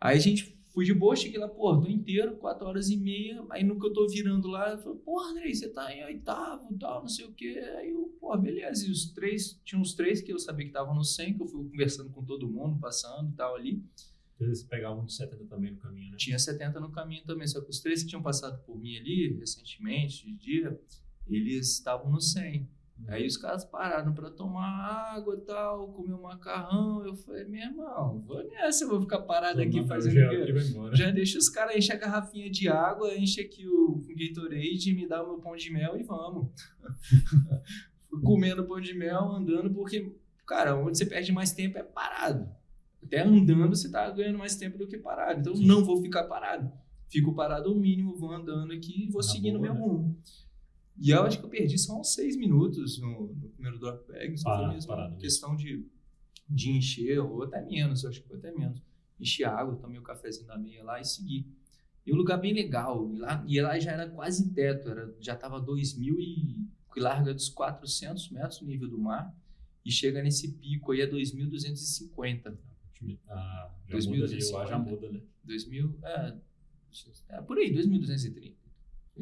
Aí a gente fui de boa, cheguei lá, pô, tô inteiro, 4 horas e meia, aí no que eu tô virando lá, eu falei, pô, Andrei, você tá em oitavo, tal, não sei o quê. Aí eu, pô, beleza, e os três, tinha uns três que eu sabia que estavam no 100, que eu fui conversando com todo mundo, passando e tal ali. Eles pegavam de 70 também no caminho, né? Tinha 70 no caminho também, só que os três que tinham passado por mim ali, recentemente, de dia, eles estavam no 100. Aí os caras pararam para tomar água e tal, comer um macarrão. Eu falei, meu irmão, vou nessa, eu vou ficar parado aqui fazendo o quê? Já deixa os caras encher a garrafinha de água, enche aqui o Gatorade, me dá o meu pão de mel e vamos. Fui comendo pão de mel, andando, porque, cara, onde você perde mais tempo é parado. Até andando você tá ganhando mais tempo do que parado. Então, Sim. não vou ficar parado. Fico parado o mínimo, vou andando aqui e vou Na seguindo boa, meu né? E eu acho que eu perdi só uns seis minutos no, no primeiro drop só foi mesmo parado, questão de, de encher, ou até menos, eu acho que foi até menos. Enchi água, tomei o um cafezinho da meia lá e segui. E um lugar bem legal, e lá, e lá já era quase teto, era, já estava 2.000 e que larga dos 400 metros nível do mar e chega nesse pico aí a 2.250. Ah, já 2050. muda ali, já muda, né? 2000, é, é por aí, 2.230.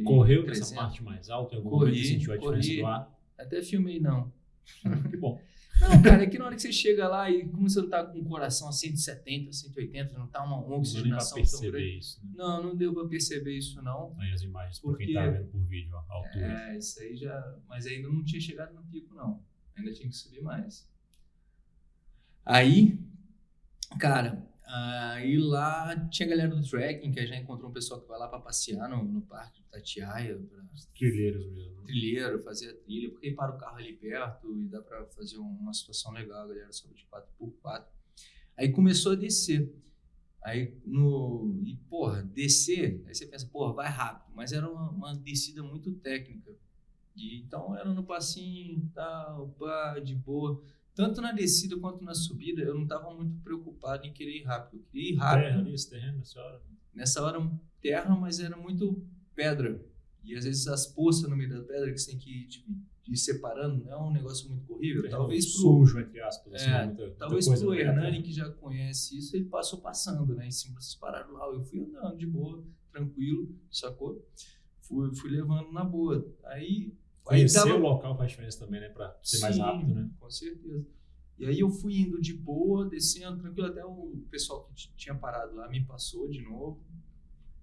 Correu nessa parte mais alta? Algum corri, momento sentiu a corri. diferença do ar? Até filmei, não. que bom. Não, cara, é que na hora que você chega lá e como você não tá com o coração a 170, 180, não tá uma oxigenação não tão grande. Isso, né? Não, não deu para perceber isso, não. Aí as imagens, porque, quem tá vendo por vídeo, a altura. É, isso aí já... Mas ainda não tinha chegado no pico, não. Ainda tinha que subir mais. Aí, cara, Aí ah, lá tinha a galera do trekking, que a gente encontrou um pessoal que vai lá para passear no, no parque de Tatiaia. Pra... Trilheiros mesmo. Né? Trilheiro, fazer a trilha, porque para o carro ali perto e dá para fazer uma situação legal, a galera sobe de 4x4. Aí começou a descer. Aí no. E, porra, descer, aí você pensa, porra, vai rápido. Mas era uma, uma descida muito técnica. E, então era no passinho, tal, pá, de boa tanto na descida quanto na subida, eu não estava muito preocupado em querer ir rápido. Eu queria ir rápido. Terra ali, esse terreno nessa hora? Nessa hora, terra, mas era muito pedra. E às vezes as poças no meio da pedra que você tem que ir, tipo, ir separando, não é um negócio muito corrível. Terreno talvez pro, sujo, entre aspas. Assim, é, muita, talvez para o Hernani, que já conhece isso, ele passou passando, né? Em cima vocês pararam lá. Eu fui andando de boa, tranquilo, sacou? Fui, fui levando na boa. Aí Conhecer tava... o local faz diferença também, né? Pra ser Sim, mais rápido, né? Com certeza. E aí eu fui indo de boa, descendo, tranquilo, até o pessoal que tinha parado lá me passou de novo.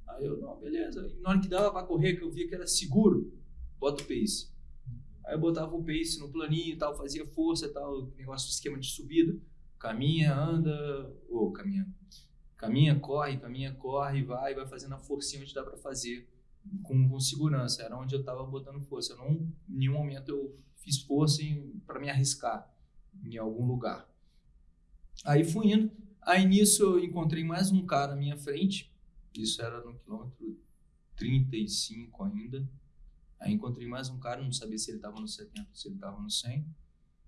Aí eu, não, beleza. E na hora que dava pra correr, que eu via que era seguro, bota o pace. Aí eu botava o pace no planinho e tal, fazia força e tal, negócio de esquema de subida. Caminha, anda, ou caminha. Caminha, corre, caminha, corre, vai, vai fazendo a forcinha onde dá para fazer com, com segurança. Era onde eu estava botando força. Eu não, em nenhum momento eu fiz força para me arriscar em algum lugar. Aí fui indo. Aí nisso eu encontrei mais um cara à minha frente. Isso era no quilômetro 35 ainda. Aí encontrei mais um cara, não sabia se ele estava no 70 ou se ele estava no 100.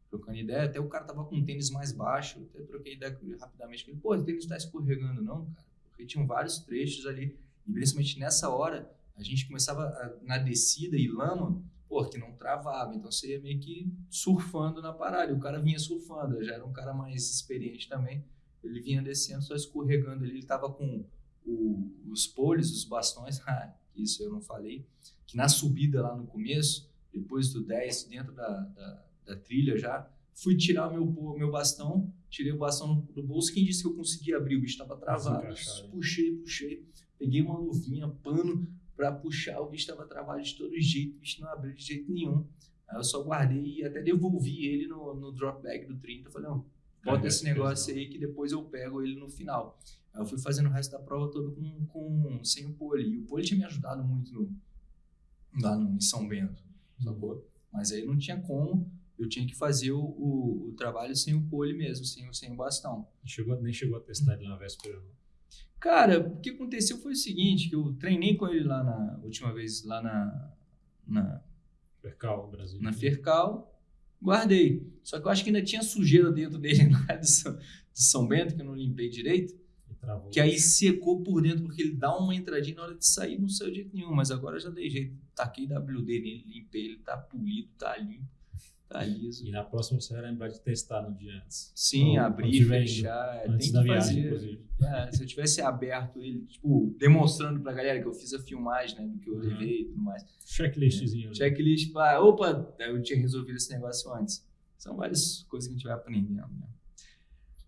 Trocando ideia. Até o cara tava com um tênis mais baixo. Até troquei ideia rapidamente com ele. Pô, o tênis está escorregando não, cara. Porque tinham vários trechos ali. E principalmente nessa hora, a gente começava a, na descida e lama, pô, que não travava. Então você ia meio que surfando na parada. E o cara vinha surfando, eu já era um cara mais experiente também. Ele vinha descendo, só escorregando ali. Ele tava com o, os poles, os bastões, ah, isso eu não falei, que na subida lá no começo, depois do 10, dentro da, da, da trilha já, fui tirar meu, meu bastão, tirei o bastão do bolso. Quem disse que eu conseguia abrir? O bicho estava travado. Puxei, puxei. peguei uma luvinha, pano para puxar, o bicho estava travado de todo jeito, o bicho não abriu de jeito nenhum. Aí eu só guardei e até devolvi ele no, no drop bag do 30. Falei, não, bota esse negócio aí que depois eu pego ele no final. Aí eu fui fazendo o resto da prova todo com, com sem o pole. E o pole tinha me ajudado muito no, lá no, em São Bento, sacou? Mas aí não tinha como, eu tinha que fazer o, o, o trabalho sem o pole mesmo, sem, sem o bastão. Chegou, nem chegou a testar ele na véspera, não? Cara, o que aconteceu foi o seguinte, que eu treinei com ele lá na última vez, lá na... na Fercal, Brasil. Na Fercal, guardei. Só que eu acho que ainda tinha sujeira dentro dele lá de São, de São Bento, que eu não limpei direito. Que aí secou por dentro, porque ele dá uma entradinha na hora de sair, não saiu de jeito nenhum. Mas agora já dei jeito. Taquei WD nele, limpei ele, tá polido, tá limpo, tá liso. E na próxima você vai lembrar de testar no dia antes. Sim, Ou, abrir, fechar. Antes tem que viagem, fazer. É, se eu tivesse aberto ele, tipo, demonstrando pra galera que eu fiz a filmagem, né, do que eu uhum. levei e tudo mais. Checklistzinho. É, checklist pra, opa, eu tinha resolvido esse negócio antes. São várias coisas que a gente vai aprendendo, né?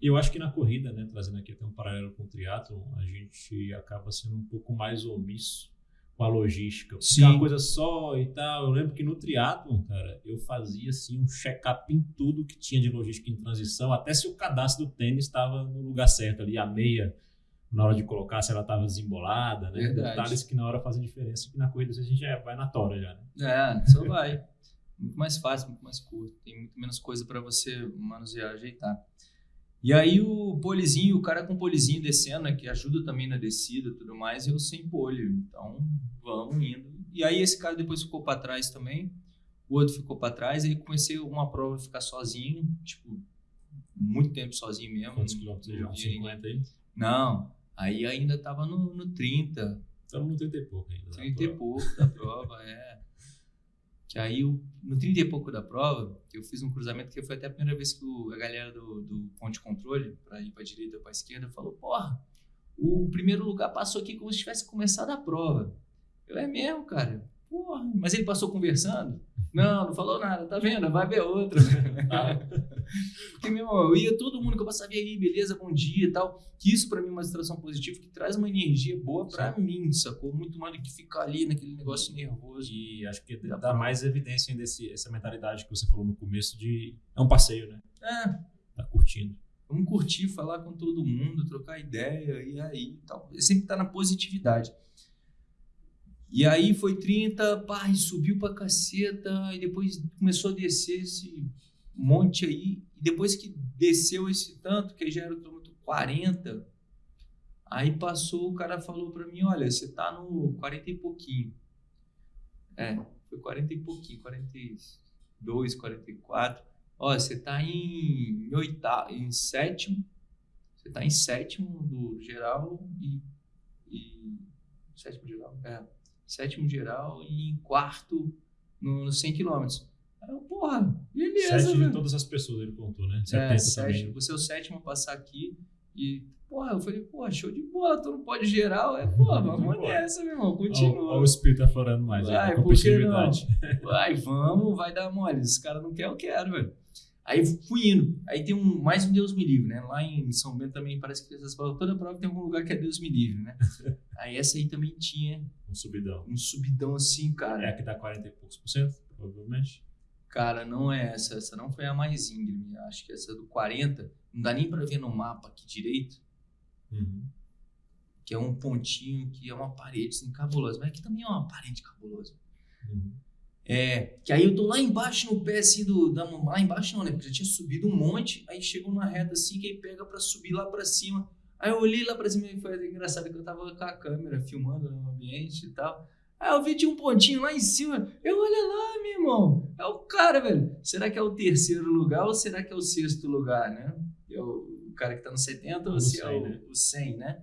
E eu acho que na corrida, né, trazendo aqui até um paralelo com o triatlo, a gente acaba sendo um pouco mais omisso com a logística. Sim. É uma coisa só e tal. Eu lembro que no triatlo, cara, eu fazia assim um check-up em tudo que tinha de logística em transição, até se o cadastro do tênis estava no lugar certo ali, a meia na hora de colocar se ela estava desembolada, né? Verdade. Detalhes que na hora fazem diferença, que na corrida a gente já vai na tora já, né? É, só vai. muito mais fácil, muito mais curto. Tem muito menos coisa para você manusear, ajeitar. E aí o polizinho, o cara com polizinho descendo, né, que ajuda também na descida e tudo mais, eu sem polho. Então, vamos indo. E aí esse cara depois ficou para trás também, o outro ficou para trás, aí comecei uma prova a ficar sozinho, tipo, muito tempo sozinho mesmo. Quantos quilômetros já? 50 aí? Não, aí ainda tava no, no 30. Estamos no 30 e pouco ainda. 30 e pouco da prova, é. Que aí, eu, no 30 e pouco da prova, eu fiz um cruzamento que foi até a primeira vez que o, a galera do, do ponto de controle, para ir para direita ou para esquerda, falou: Porra, o primeiro lugar passou aqui como se tivesse começado a prova. Eu, é mesmo, cara. Porra, mas ele passou conversando? Não, não falou nada, tá vendo? Vai ver outra. Porque, meu irmão, eu ia todo mundo que eu passava, e aí, beleza, bom dia e tal. Que isso para mim é uma distração positiva que traz uma energia boa para mim, sacou? Muito mais do que ficar ali naquele negócio nervoso. E acho que dá, mais evidência ainda essa mentalidade que você falou no começo de. É um passeio, né? É. Tá curtindo. Vamos curtir, falar com todo mundo, trocar ideia, e aí tal. Sempre tá na positividade. E aí foi 30, pá, e subiu pra caceta, e depois começou a descer esse monte aí, e depois que desceu esse tanto, que já era o quilômetro 40, aí passou, o cara falou pra mim, olha, você tá no 40 e pouquinho. É, foi 40 e pouquinho, 42, 44. Ó, você tá em oitavo, em sétimo, você tá em sétimo do geral e, e sétimo geral, é, sétimo geral e em quarto no, no 100 quilômetros. Eu, porra, beleza. Sete de todas as pessoas ele contou, né? 70 é, sete, Você é o sétimo a passar aqui e, porra, eu falei, porra, show de bola, tu não pode geral. É, porra, vamos nessa, meu irmão, continua. Olha o espírito aflorando mais, vai, a competitividade. Vai, vamos, vai dar mole. Esse cara não quer, eu quero, velho. Aí fui indo. Aí tem um mais um Deus me livre, né? Lá em São Bento também parece que essas provas, toda prova tem algum lugar que é Deus me livre, né? aí essa aí também tinha um subidão. Um subidão assim, cara. É a que dá 40 e poucos por cento, provavelmente. Cara, não é essa. Essa não foi a mais íngreme. Acho que essa do 40, não dá nem para ver no mapa aqui direito. Uhum. Que é um pontinho que é uma parede assim, cabulosa. Mas aqui também é uma parede cabulosa. Uhum. É, que aí eu tô lá embaixo no pé assim do. Da, lá embaixo não, né? Porque já tinha subido um monte, aí chegou numa reta assim que aí pega para subir lá para cima. Aí eu olhei lá pra cima e foi engraçado que eu tava com a câmera filmando no ambiente e tal. Aí eu vi tinha um pontinho lá em cima. Eu olha lá, meu irmão. É o cara, velho. Será que é o terceiro lugar ou será que é o sexto lugar, né? É o, cara que tá no 70 ou se é o, né? o 100, né?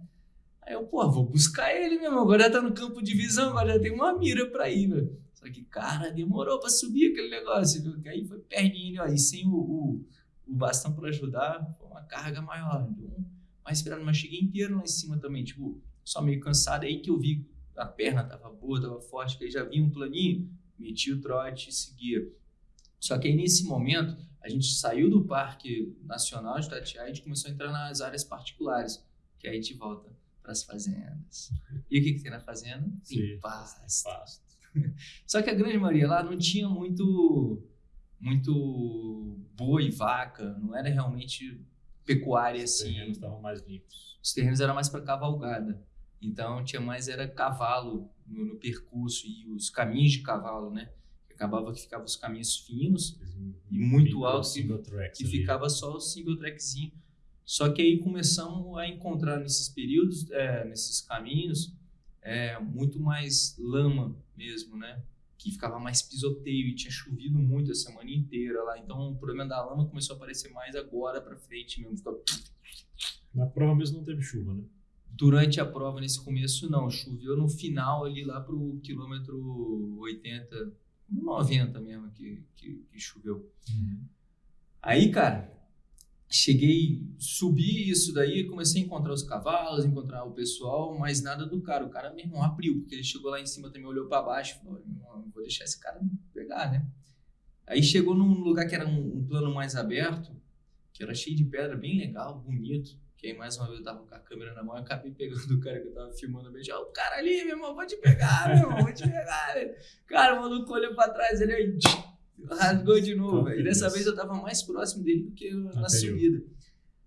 Aí eu, pô, vou buscar ele, meu irmão. Agora já tá no campo de visão, agora já tem uma mira pra ir, velho. Só que, cara, demorou para subir aquele negócio, viu? Que aí foi perninho, ó, e sem o, o, o bastão para ajudar, foi uma carga maior. Então, mais esperado, mas cheguei inteiro lá em cima também, tipo, só meio cansado. Aí que eu vi a perna tava boa, tava forte, que aí já vi um planinho, meti o trote e seguia. Só que aí nesse momento, a gente saiu do Parque Nacional de Itatiaia e a gente começou a entrar nas áreas particulares, que aí a gente volta para as fazendas. E o que, que tem na fazenda? Tem Sim, pasto. pasto. Só que a grande maioria lá não tinha muito, muito boi, vaca, não era realmente pecuária Os assim. terrenos estavam mais limpos. Os terrenos eram mais para cavalgada. Então tinha mais era cavalo no, no percurso e os caminhos de cavalo, né? Acabava que ficavam os caminhos finos E muito Micro alto, single tracks que ali. ficava só o single trackzinho. Só que aí começamos a encontrar nesses períodos, é, nesses caminhos, é, muito mais lama mesmo, né? Que ficava mais pisoteio e tinha chovido muito a semana inteira lá. Então o problema da lama começou a aparecer mais agora pra frente mesmo. Ficava- Na prova mesmo não teve chuva, né? Durante a prova, nesse começo, não. Choveu no final ali lá pro quilômetro 80, 90 mesmo que, que, que choveu. Aí, cara, cheguei, subi isso daí, comecei a encontrar os cavalos, encontrar o pessoal, mas nada do cara. O cara mesmo abriu, porque ele chegou lá em cima também, olhou para baixo falou: "Não, vou deixar esse cara pegar, né? Aí chegou num lugar que era um, um plano mais aberto, que era cheio de pedra, bem legal, bonito. Que aí mais uma vez eu tava com a câmera na mão e acabei pegando o cara que eu tava filmando bem. Ó, o cara ali, meu irmão, vou te pegar, meu irmão, vou te pegar. velho." Cara, o maluco olhou pra trás, ele aí. Rasgou de novo. E dessa vez eu tava mais próximo dele do que na subida.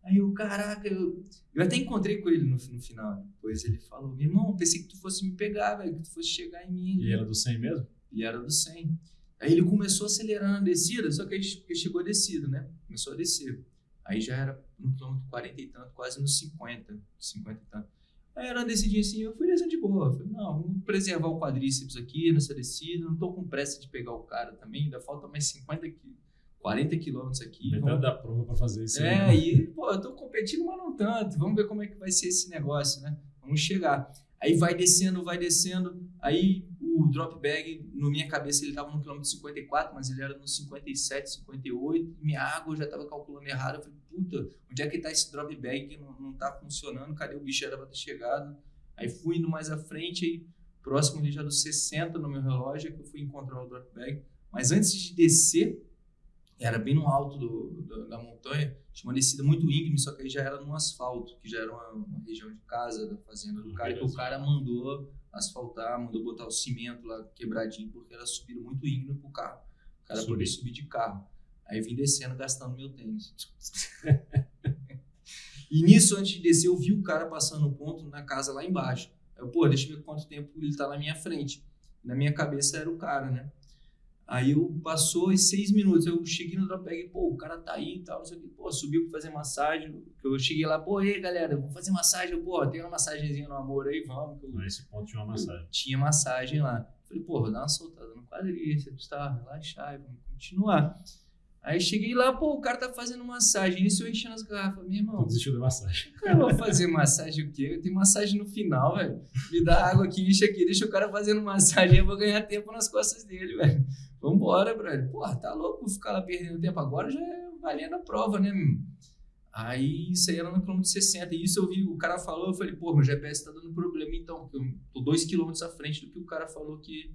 Aí eu, caraca, eu, eu até encontrei com ele no, no final. Depois ele falou: Meu irmão, pensei que tu fosse me pegar, velho, que tu fosse chegar em mim. E era do 100 mesmo? Ele era do 100. Aí ele começou a acelerar na descida, só que aí ele chegou a descida, né? Começou a descer. Aí já era no quilômetro 40 e tanto, quase nos 50, 50 e tanto. Aí era uma descidinha assim, eu fui descendo de boa. Falei, não, vamos preservar o quadríceps aqui nessa descida, não tô com pressa de pegar o cara também, ainda falta mais 50 qui- 40 quilômetros aqui. Metade vamos- da prova pra fazer isso. aí, é, né? e, pô, eu tô competindo, mas não tanto. Vamos ver como é que vai ser esse negócio, né? Vamos chegar. Aí vai descendo, vai descendo. Aí o drop bag, no minha cabeça, ele tava no quilômetro 54, mas ele era no 57, 58. Minha água eu já tava calculando errado. Eu falei, puta, onde é que tá esse drop bag não, não tá funcionando? Cadê o bicho? Era pra ter chegado. Aí fui indo mais à frente, aí próximo ali já dos 60 no meu relógio, é que eu fui encontrar o drop bag. Mas antes de descer, era bem no alto do, do- da montanha, tinha uma descida muito íngreme, só que aí já era no asfalto, que já era uma, uma região de casa da fazenda do cara, que o cara mandou asfaltar, mandou botar o cimento lá quebradinho, porque era subida muito íngreme pro carro. O cara Subir. poder subir de carro. Aí vim descendo gastando meu tênis. e nisso, antes de descer, eu vi o cara passando o ponto na casa lá embaixo. Aí Eu, pô, deixa eu ver quanto tempo ele tá na minha frente. Na minha cabeça era o cara, né? Aí eu passou em seis minutos, eu cheguei no dropbag e, pô, o cara tá aí e tal, não sei o que, pô, subiu pra fazer massagem. Eu cheguei lá, pô, e aí, galera, vou fazer massagem, pô, tem uma massagenzinha no amor aí, vamos. Eu, Nesse ponto tinha uma massagem. tinha massagem lá. Falei, pô, vou dar uma soltada no quadríceps, tá? Relaxar, e vamos continuar. Aí cheguei lá, pô, o cara tá fazendo massagem. Nisso eu enchendo as garrafas. Meu irmão, Tu desistiu da massagem. cara, eu vou fazer massagem o quê? Tem massagem no final, velho. Me dá água aqui, enche aqui, deixa o cara fazendo massagem, eu vou ganhar tempo nas costas dele, velho. Vambora, brother. Porra, tá louco ficar lá perdendo tempo. Agora já é valendo a prova, né? meu? Aí isso aí era no quilômetro 60. E isso eu vi, o cara falou, eu falei, pô, meu GPS tá dando problema então, porque eu tô dois quilômetros à frente do que o cara falou que,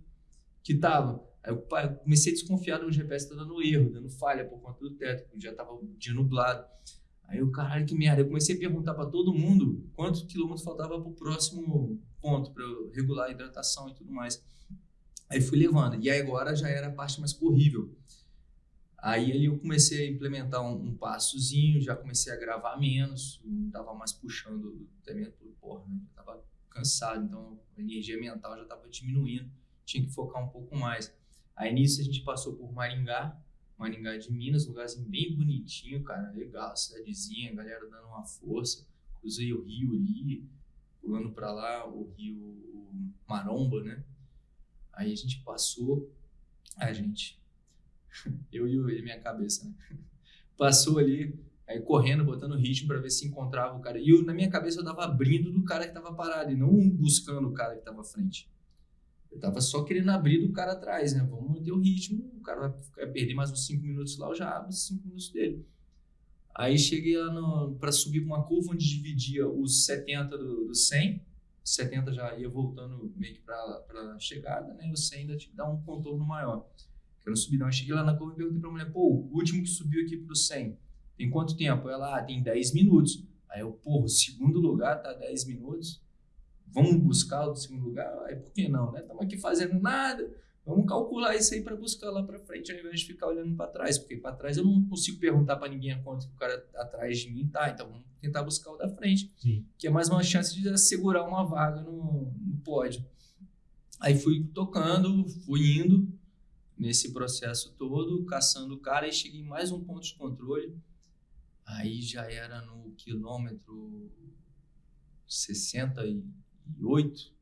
que tava. Eu comecei a desconfiar do GPS tá dando erro, dando falha por conta do teto, porque já tava dia nublado. Aí eu, caralho, que merda. Eu comecei a perguntar pra todo mundo quantos quilômetros faltava pro próximo ponto, eu regular a hidratação e tudo mais. Aí fui levando. E aí agora já era a parte mais corrível. Aí eu comecei a implementar um, um passozinho, já comecei a gravar menos, não tava mais puxando também, porra, né? Tava cansado, então a energia mental já tava diminuindo, tinha que focar um pouco mais. Aí nisso a gente passou por Maringá, Maringá de Minas, um lugarzinho bem bonitinho, cara, legal, cidadezinha, galera dando uma força. Cruzei o rio ali, pulando pra lá, o rio Maromba, né? Aí a gente passou, a gente, eu e, minha cabeça, né? Passou ali, aí correndo, botando ritmo pra ver se encontrava o cara. E eu, na minha cabeça eu tava abrindo do cara que tava parado e não buscando o cara que tava à frente. Eu tava só querendo abrir do cara atrás, né? Vamos manter o ritmo, o cara vai, perder mais uns 5 minutos lá, eu já abro os 5 minutos dele. Aí cheguei lá pra subir uma curva onde dividia os 70 do, do 100. 70 já ia voltando meio que pra, pra chegada, né? E o 100 ainda tinha que dar um contorno maior. Quero subir, não. Eu cheguei lá na curva e perguntei pra mulher, pô, o último que subiu aqui pro 100, tem quanto tempo? Ela, ah, tem 10 minutos. Aí eu, porra, segundo lugar tá 10 minutos. Vamos buscar o segundo lugar? Aí, por que não, né? Estamos aqui fazendo nada. Vamos calcular isso aí para buscar lá para frente, ao invés de ficar olhando para trás, porque para trás eu não consigo perguntar para ninguém a quanto o cara atrás de mim tá, então vamos tentar buscar o da frente, Sim. que é mais uma chance de assegurar uma vaga no, no pódio. Aí fui tocando, fui indo nesse processo todo, caçando o cara e cheguei em mais um ponto de controle. Aí já era no quilômetro 68.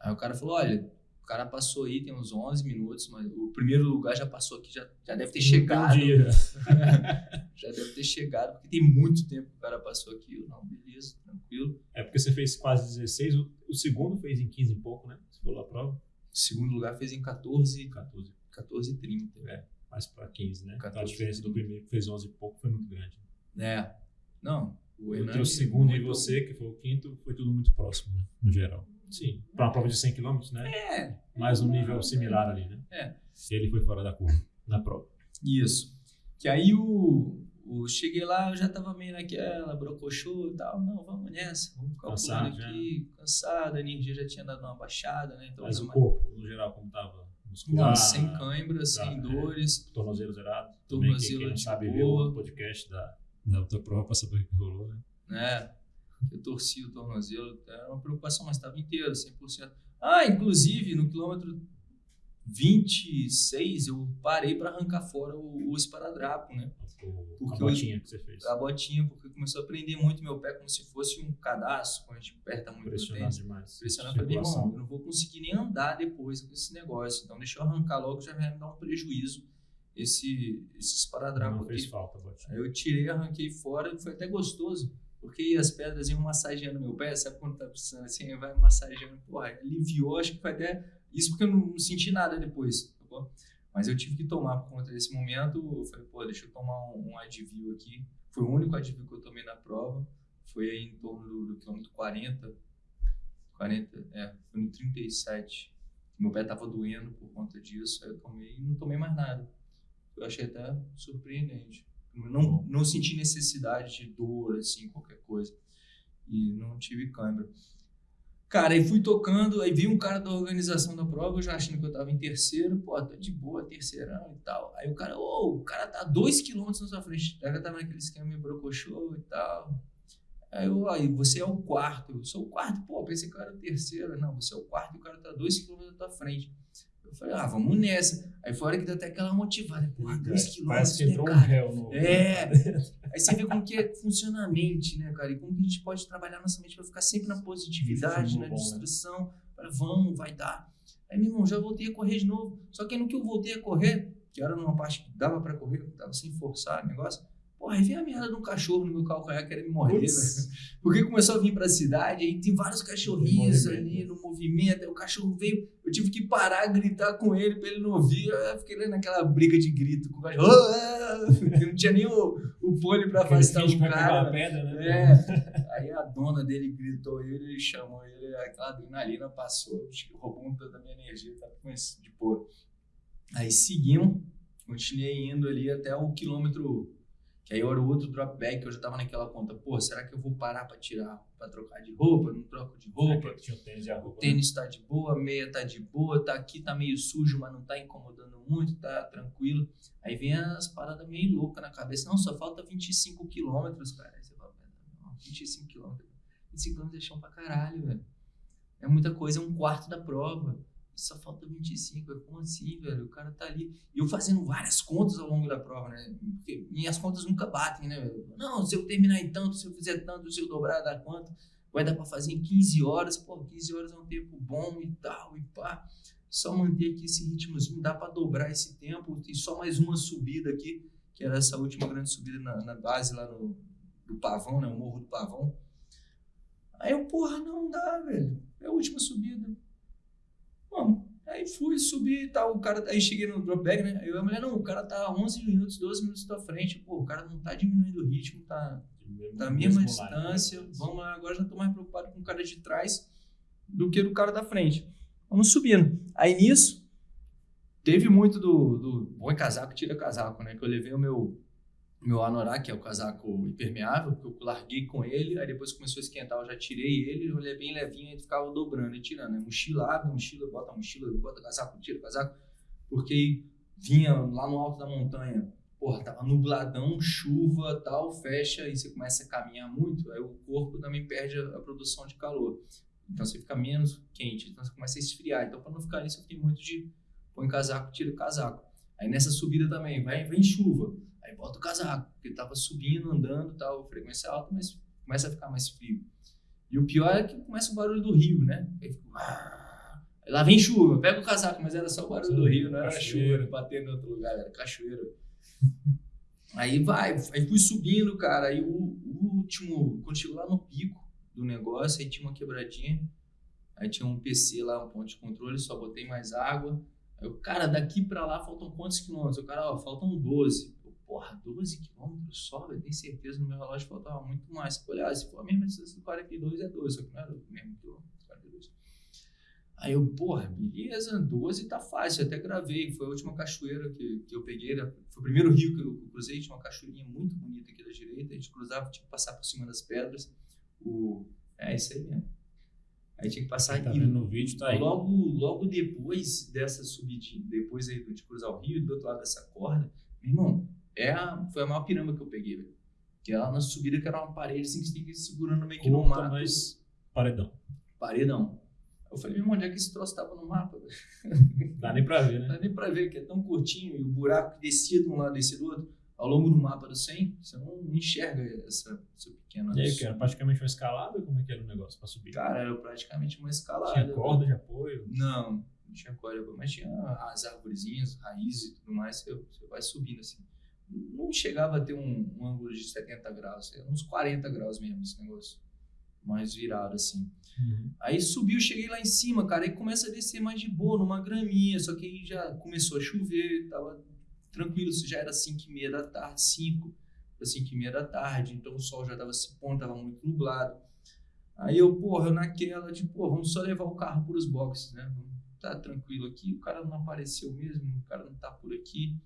Aí o cara falou: Olha, o cara passou aí, tem uns 11 minutos, mas o primeiro lugar já passou aqui, já, já deve ter chegado. dia. já deve ter chegado, porque tem muito tempo que o cara passou aqui. Não, beleza, tranquilo. É porque você fez quase 16, o, o segundo fez em 15 e pouco, né? Você falou a prova? O segundo lugar fez em 14, 14, 14 e 30. É. mais para 15, né? Então a 14, diferença do primeiro que fez 11 e pouco foi muito grande. É. Não, o O Hernani teu segundo e muito- você, que foi o quinto, foi tudo muito próximo, né? No geral. Sim. Para uma prova de 100 km, né? É, Mais um nível similar ali, né? É. E ele foi fora da curva na prova. Isso. Que aí o, o cheguei lá, eu já tava meio naquela, brocochô e tal. Não, vamos nessa, vamos calculando Cansado aqui, cansado, a energia já tinha dado uma baixada, né? Então, Mas já o mais- corpo, no geral, como tava? Muscular, Não, sem cãibra, sem é. dores. tornozelo zerado. Também, quem, Tornozelo quem não de sabe ver boa. o podcast da, da outra prova para saber o que rolou, né? né? Eu torci o tornozelo, era uma preocupação, mas estava inteiro, 100%. Ah, inclusive, no quilômetro 26, eu parei para arrancar fora o, o esparadrapo, né? Porque a botinha que você fez. A botinha, porque começou a prender muito meu pé, como se fosse um cadastro, quando a gente aperta muito tênis. demais. Impressionante. Eu falei, irmão, eu não vou conseguir nem andar depois com esse negócio. Então, deixa eu arrancar logo, já vai me dar um prejuízo esse, esse esparadrapo Não aqui. fez falta botinha. Aí eu tirei, arranquei fora, foi até gostoso, porque as pedras iam massageando meu pé, sabe quando tá precisando assim, vai massageando, porra, aliviou, acho que foi até isso porque eu não, não senti nada depois, tá bom? Mas eu tive que tomar por conta desse momento, eu falei, pô, deixa eu tomar um, um Advil aqui, foi o único Advil que eu tomei na prova, foi aí em torno do, do quilômetro 40, 40, é, foi no 37, meu pé tava doendo por conta disso, aí eu tomei e não tomei mais nada. Eu achei até surpreendente. Não, não senti necessidade de dor, assim, qualquer coisa. E não tive câimbra. Cara, aí fui tocando, aí vi um cara da organização da prova, eu já achando que eu tava em terceiro, pô, tô de boa, terceirão e tal. Aí o cara, ô, o cara tá dois quilômetros na sua frente. Aí eu tava naquele esquema meio brocochô e tal. Aí eu, aí você é o quarto. Eu sou o quarto, pô, pensei que eu era o terceiro. Não, você é o quarto e o cara tá dois quilômetros na tua frente. Eu falei, ah, vamos nessa. Aí foi a hora que deu até aquela motivada. Porra, dois quilômetros, Parece que né, entrou um cara? réu no. É. Aí você vê como que é, funciona a mente, né, cara? E como que a gente pode trabalhar nossa mente para ficar sempre na positividade, é na bom, né? destruição. Para vamos, vai dar. Aí, meu irmão, já voltei a correr de novo. Só que no que eu voltei a correr, que era numa parte que dava para correr, eu tava sem forçar o negócio. Porra, aí veio a merda de um cachorro no meu calcanhar querendo me morder, velho. Putz. Porque começou a vir pra cidade, aí tem vários cachorrinhos ali né? no movimento, aí o cachorro veio, tive que parar, gritar com ele pra ele não ouvir, eu fiquei naquela briga de grito com o cachorro, "Ah!" Eu não tinha nem o, o fone pra afastar o cara. pedra, né? É. Aí a dona dele gritou ele, ele chamou ele, aquela adrenalina passou, acho que roubou um tanto da minha energia, tava com esse de boa. Aí seguimos, continuei indo ali até o quilômetro, que aí era o outro drop back, que eu já tava naquela conta, pô, será que eu vou parar pra tirar, pra trocar de roupa, não troco de roupa, Roupa. Tinha o tênis de o arroba. tênis tá de boa, a meia tá de boa, tá aqui, tá meio sujo, mas não tá incomodando muito, tá tranquilo. Aí vem as paradas meio loucas na cabeça. Não, só falta 25 quilômetros, cara. Aí você fala, não, 25 quilômetros. 25 quilômetros é chão pra caralho, velho. É muita coisa, é um quarto da prova. Só falta 25, é como assim, velho? O cara tá ali. E eu fazendo várias contas ao longo da prova, né? Porque minhas contas nunca batem, né? Não, se eu terminar em tanto, se eu fizer tanto, se eu dobrar, dá quanto? vai dar para fazer em 15 horas, pô, 15 horas é um tempo bom e tal, e pá. Só manter aqui esse ritmozinho, dá para dobrar esse tempo, tem só mais uma subida aqui, que era essa última grande subida na, na base lá no, do Pavão, né, o Morro do Pavão. Aí eu, porra, não dá, velho, é a última subida. Vamos. Aí fui, subi e tal, o cara, aí cheguei no dropback, né, aí a mulher, não, o cara tá 11 minutos, 12 minutos da frente, pô, o cara não tá diminuindo o ritmo, tá da mesma distância. line, né? Vamos lá, agora já tô mais preocupado com o cara de trás do que do cara da frente. Vamos subindo. Aí nisso, teve muito do, do bom casaco, tira casaco, né? Que eu levei o meu, meu anorak, que é o casaco impermeável, que eu larguei com ele, aí depois começou a esquentar, eu já tirei ele, eu olhei bem levinho e ficava dobrando e tirando. Né? Mochila, abre mochila, bota a mochila, bota casaco, tira casaco, porque vinha lá no alto da montanha, porra, tava nubladão, chuva, tal, fecha e você começa a caminhar muito, aí o corpo também perde a, produção de calor. Então você fica menos quente, então você começa a esfriar. Então para não ficar isso, eu fiquei muito de põe casaco, tira casaco. Aí nessa subida também, vai, vem chuva, aí bota o casaco, porque tava subindo, andando, tal, frequência alta, mas começa a ficar mais frio. E o pior é que começa o barulho do rio, né? Aí fica, aí lá vem chuva, pega o casaco, mas era só o barulho do rio, não era cachoeira. chuva, batendo em outro lugar, era cachoeira. aí vai, aí fui subindo, cara, aí o, o último, quando chegou lá no pico do negócio, aí tinha uma quebradinha, aí tinha um PC lá, um ponto de controle, só botei mais água, eu, cara, daqui para lá faltam quantos quilômetros? O cara, ó, faltam 12. Porra, 12 quilômetros só? Eu tenho certeza no meu relógio faltava muito mais. Se olhar, se for a mesma distância do 42 é 12, só que não era o mesmo quilômetro, 42. Aí eu, porra, beleza, 12 tá fácil. Eu até gravei, foi a última cachoeira que, que eu peguei. Foi o primeiro rio que eu, que eu cruzei, tinha uma cachoeirinha muito bonita aqui da direita. A gente cruzava, tinha que passar por cima das pedras. O, é isso aí mesmo. Aí tinha que passar tá vendo no vídeo, tá aí. Logo, logo depois dessa subidinha, depois aí de cruzar o rio, do outro lado dessa corda, meu irmão, é a, foi a maior pirâmida que eu peguei, velho. Que ela na subida que era uma parede assim que você tem que ir segurando meio que no mato. Mas paredão. Paredão. Eu falei, meu irmão, onde é que esse troço tava no mapa? Dá nem pra ver, né? Dá nem pra ver, que é tão curtinho e o buraco descia de um lado e descia do outro ao longo do mapa do 100, você não enxerga essa, essa pequena... E aí, que era praticamente uma escalada? Como é que era o negócio para subir? Cara, era praticamente uma escalada. Tinha corda de apoio? Não, não tinha corda de apoio, mas tinha as árvorezinhas, raízes e tudo mais, você, você vai subindo assim. Não chegava a ter um, um ângulo de 70 graus, era uns 40 graus mesmo esse negócio. Mais virado assim. Uhum. Aí subiu, cheguei lá em cima, cara, aí começa a descer mais de boa, numa graminha, só que aí já começou a chover, tava tranquilo, já era 5 e meia da tarde, 5 para 5 e meia da tarde, então o sol já estava se pondo, estava muito nublado. Aí eu, porra, eu naquela de, pô, vamos só levar o carro para os boxes, né? Tá tranquilo aqui, o cara não apareceu mesmo, o cara não tá por aqui.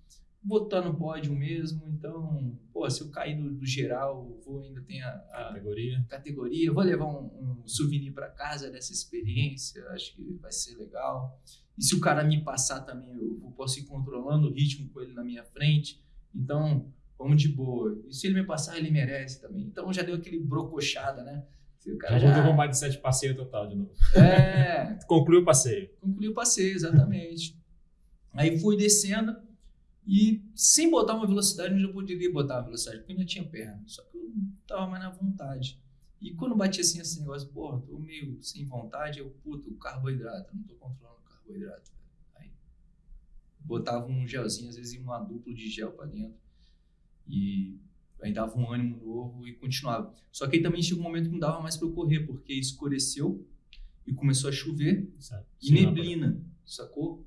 Botar no pódio mesmo, então, pô, se eu cair do, do geral, vou ainda ter a, a, categoria. categoria, vou levar um, um souvenir para casa dessa experiência, acho que vai ser legal. E se o cara me passar também, eu posso ir controlando o ritmo com ele na minha frente. Então, vamos de boa. E se ele me passar, ele merece também. Então já deu aquele brocochada, né? O cara já, já... mais de sete passeios total de novo. É. Concluiu o passeio. Concluiu o passeio, exatamente. Aí fui descendo e sem botar uma velocidade, eu já poderia botar uma velocidade, porque ainda tinha perna. Só que eu não tava mais na vontade. E quando bati assim esse negócio, porra, tô meio sem vontade, eu, puto, o carboidrato, não tô controlando carboidrato. Aí botava um gelzinho, às vezes uma dupla de gel para dentro. E aí dava um ânimo novo e continuava. Só que aí também chegou um momento que não dava mais para eu correr, porque escureceu e começou a chover certo. e Sim, neblina, sacou?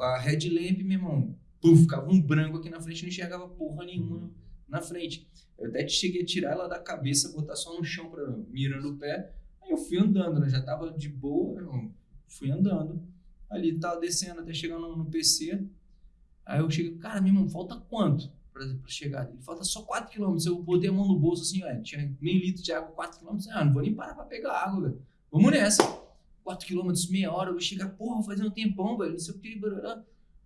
A red lamp, meu irmão, puf, ficava um branco aqui na frente, não enxergava porra nenhuma uhum. na frente. Eu até cheguei a tirar ela da cabeça, botar só no chão para mirando o pé. Aí eu fui andando, né? já tava de boa, irmão. fui andando ali, tava descendo até chegar no, no PC. Aí eu cheguei, cara, meu irmão, falta quanto pra, pra chegar? Ele falta só 4 km. Eu botei a mão no bolso assim, ó, tinha meio litro de água, 4 km. Ah, não vou nem parar pra pegar água, velho. Vamos nessa. 4 km, meia hora, eu vou chegar, porra, fazendo um tempão, velho, não sei o que, barará.